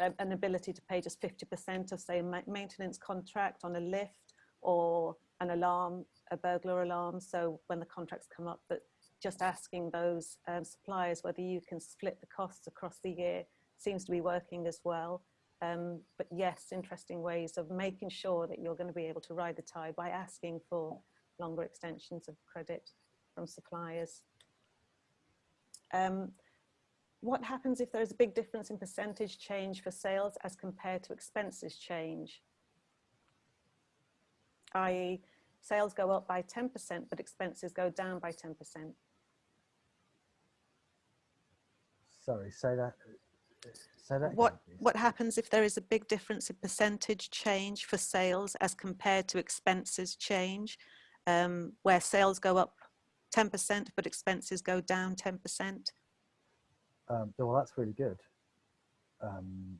an ability to pay just 50% of say a maintenance contract on a lift or an alarm, a burglar alarm. So when the contracts come up, but just asking those um, suppliers whether you can split the costs across the year seems to be working as well. Um, but yes, interesting ways of making sure that you're going to be able to ride the tide by asking for longer extensions of credit from suppliers. Um, what happens if there's a big difference in percentage change for sales as compared to expenses change? i.e. sales go up by 10%, but expenses go down by 10%. Sorry, say that. Say that. What, again, what happens if there is a big difference in percentage change for sales as compared to expenses change, um, where sales go up 10%, but expenses go down 10%? Um, well, that's really good. Um,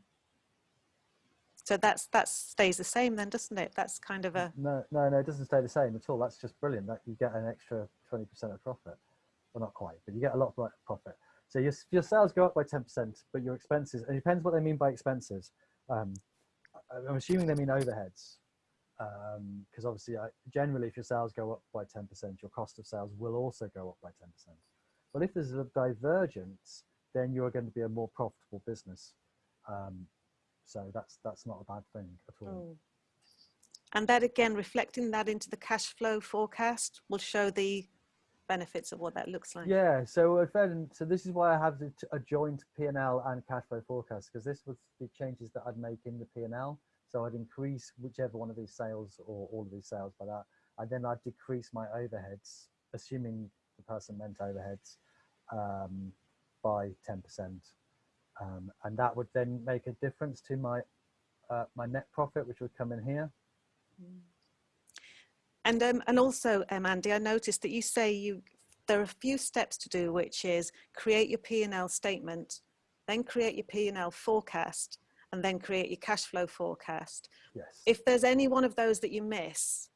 So that's, that stays the same then, doesn't it? That's kind of a, no, no, no, it doesn't stay the same at all. That's just brilliant. That you get an extra 20% of profit. Well, not quite, but you get a lot of profit. So your, your sales go up by 10%, but your expenses, it depends what they mean by expenses. Um, I'm assuming they mean overheads. Because obviously, I, generally, if your sales go up by 10%, your cost of sales will also go up by 10%. But if there's a divergence, then you're going to be a more profitable business. Um, so that's that's not a bad thing at all. Mm. And that again, reflecting that into the cash flow forecast will show the benefits of what that looks like. Yeah, so then, so this is why I have a joint P&L and cash flow forecast because this was the changes that I'd make in the P&L. So I'd increase whichever one of these sales or all of these sales by that, and then I'd decrease my overheads, assuming the person meant overheads, um, by 10%. Um, and that would then make a difference to my uh, my net profit, which would come in here. And um, and also, um, Andy, I noticed that you say you there are a few steps to do, which is create your P and L statement, then create your P and L forecast, and then create your cash flow forecast. Yes. If there's any one of those that you miss,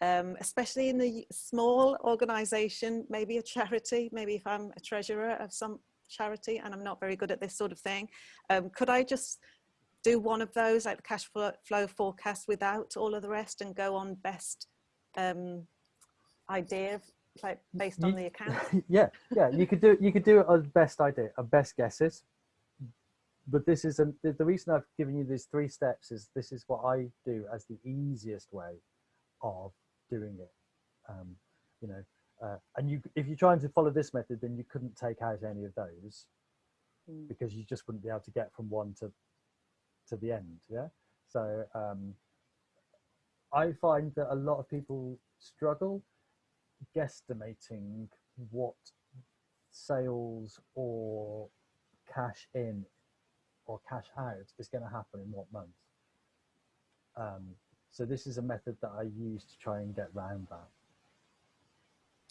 um, especially in a small organisation, maybe a charity, maybe if I'm a treasurer of some charity and I'm not very good at this sort of thing, um, could I just do one of those, like the cash flow, flow forecast, without all of the rest, and go on best um, idea, like based on You- the account? yeah, yeah, you could do you could do it as best idea, a best guesses. But this is a, the, the reason I've given you these three steps is this is what I do as the easiest way of doing it. Um, you know, uh, and you if you're trying to follow this method, then you couldn't take out any of those Mm. because you just wouldn't be able to get from one to to the end. Yeah. So um, I find that a lot of people struggle guesstimating what sales or cash in or cash out is going to happen in what month. Um, so this is a method that I use to try and get round that.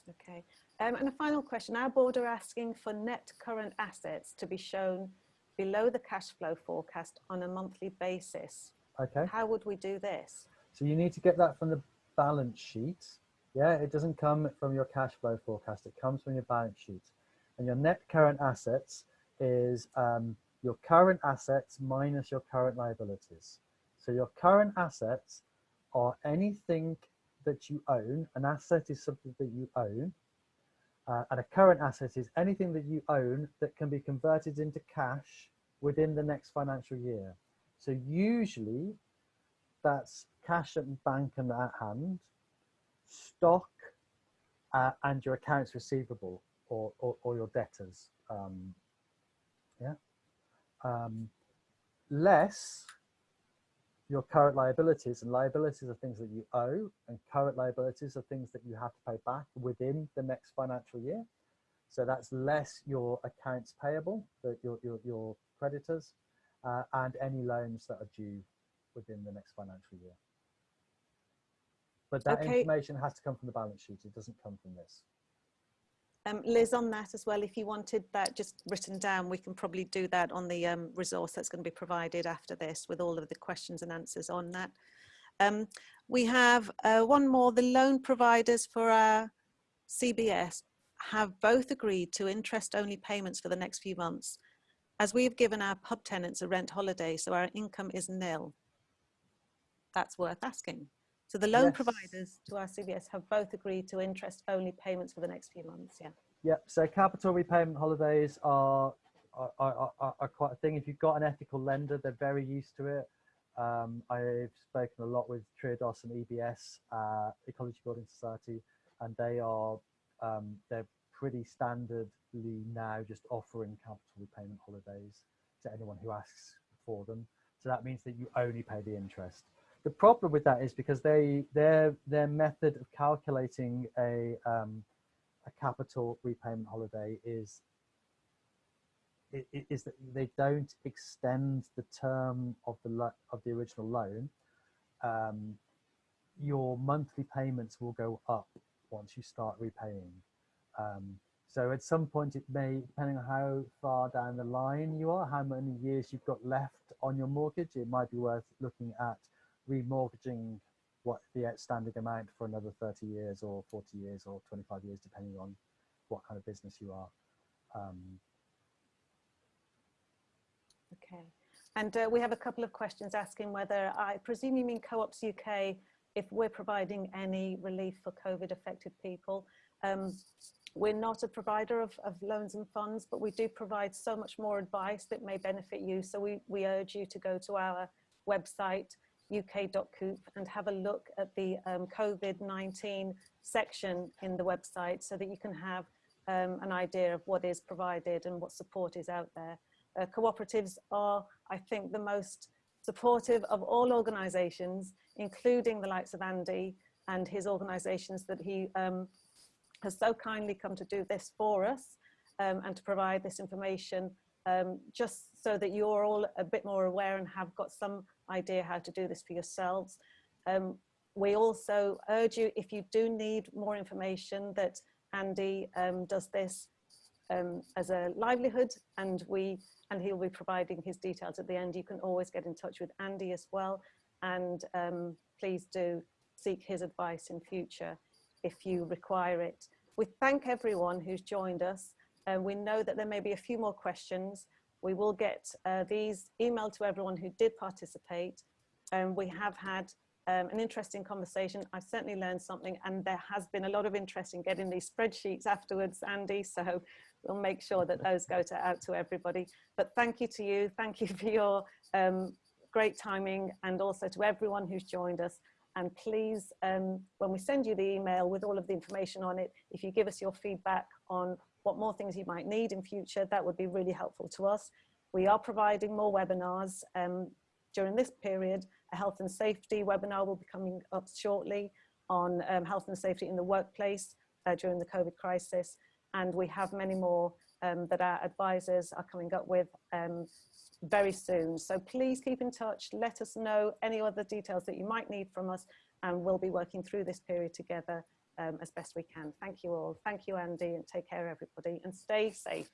Okay. Um, and a final question. Our board are asking for net current assets to be shown below the cash flow forecast on a monthly basis. Okay. How would we do this? So you need to get that from the balance sheet. Yeah, it doesn't come from your cash flow forecast. It comes from your balance sheet. And your net current assets is um, your current assets minus your current liabilities. So your current assets are anything that you own. An asset is something that you own. Uh, and a current asset is anything that you own that can be converted into cash within the next financial year. So usually that's cash at bank and at hand, stock, uh, and your accounts receivable or, or, or your debtors. Um, yeah. Um, less your current liabilities and liabilities are things that you owe and current liabilities are things that you have to pay back within the next financial year. So that's less your accounts payable, your, your, your creditors, uh, and any loans that are due within the next financial year. But that Okay. information has to come from the balance sheet. It doesn't come from this. Um, Liz, on that as well, if you wanted that just written down, we can probably do that on the um, resource that's going to be provided after this with all of the questions and answers on that. Um, we have uh, one more. The loan providers for our CBS have both agreed to interest-only payments for the next few months, as we have given our pub tenants a rent holiday, so our income is nil. That's worth asking. So the loan Yes. providers to our CBS have both agreed to interest-only payments for the next few months, yeah. Yep. So capital repayment holidays are are, are, are, are quite a thing. If you've got an ethical lender, they're very used to it. Um, I've spoken a lot with Triodos and EBS, uh, Ecology Building Society, and they are um, they're pretty standardly now just offering capital repayment holidays to anyone who asks for them. So that means that you only pay the interest. The problem with that is because they their their method of calculating a um, a capital repayment holiday is is that they don't extend the term of the of the original loan. Um, your monthly payments will go up once you start repaying. Um, so at some point it may, depending on how far down the line you are, how many years you've got left on your mortgage, it might be worth looking at remortgaging what the outstanding amount for another 30 years or 40 years or 25 years, depending on what kind of business you are. Um, okay. And uh, we have a couple of questions asking whether, I presume you mean Co-ops UK, if we're providing any relief for COVID affected people. Um, we're not a provider of, of, loans and funds, but we do provide so much more advice that may benefit you. So we, we urge you to go to our website, uk.coop, and have a look at the um, COVID-19 section in the website so that you can have um, an idea of what is provided and what support is out there. Uh, cooperatives are, I think, the most supportive of all organisations, including the likes of Andy and his organisations that he um, has so kindly come to do this for us um, and to provide this information um, just so that you're all a bit more aware and have got some idea how to do this for yourselves. Um, we also urge you, if you do need more information, that Andy um, does this um, as a livelihood and we and he'll be providing his details at the end. You can always get in touch with Andy as well and um, please do seek his advice in future if you require it. We thank everyone who's joined us and we know that there may be a few more questions. We will get uh, these emailed to everyone who did participate and we have had um, an interesting conversation. I've certainly learned something and there has been a lot of interest in getting these spreadsheets afterwards, Andy, so we'll make sure that those go to, out to everybody. But thank you to you, thank you for your um, great timing and also to everyone who's joined us. And please, um, when we send you the email with all of the information on it, if you give us your feedback on what more things you might need in future, that would be really helpful to us. We are providing more webinars um, during this period. A health and safety webinar will be coming up shortly on um, health and safety in the workplace uh, during the COVID crisis. And we have many more um, that our advisors are coming up with um, very soon. So please keep in touch. Let us know any other details that you might need from us and we'll be working through this period together um, as best we can. Thank you all. Thank you, Andy, and take care, everybody, and stay safe.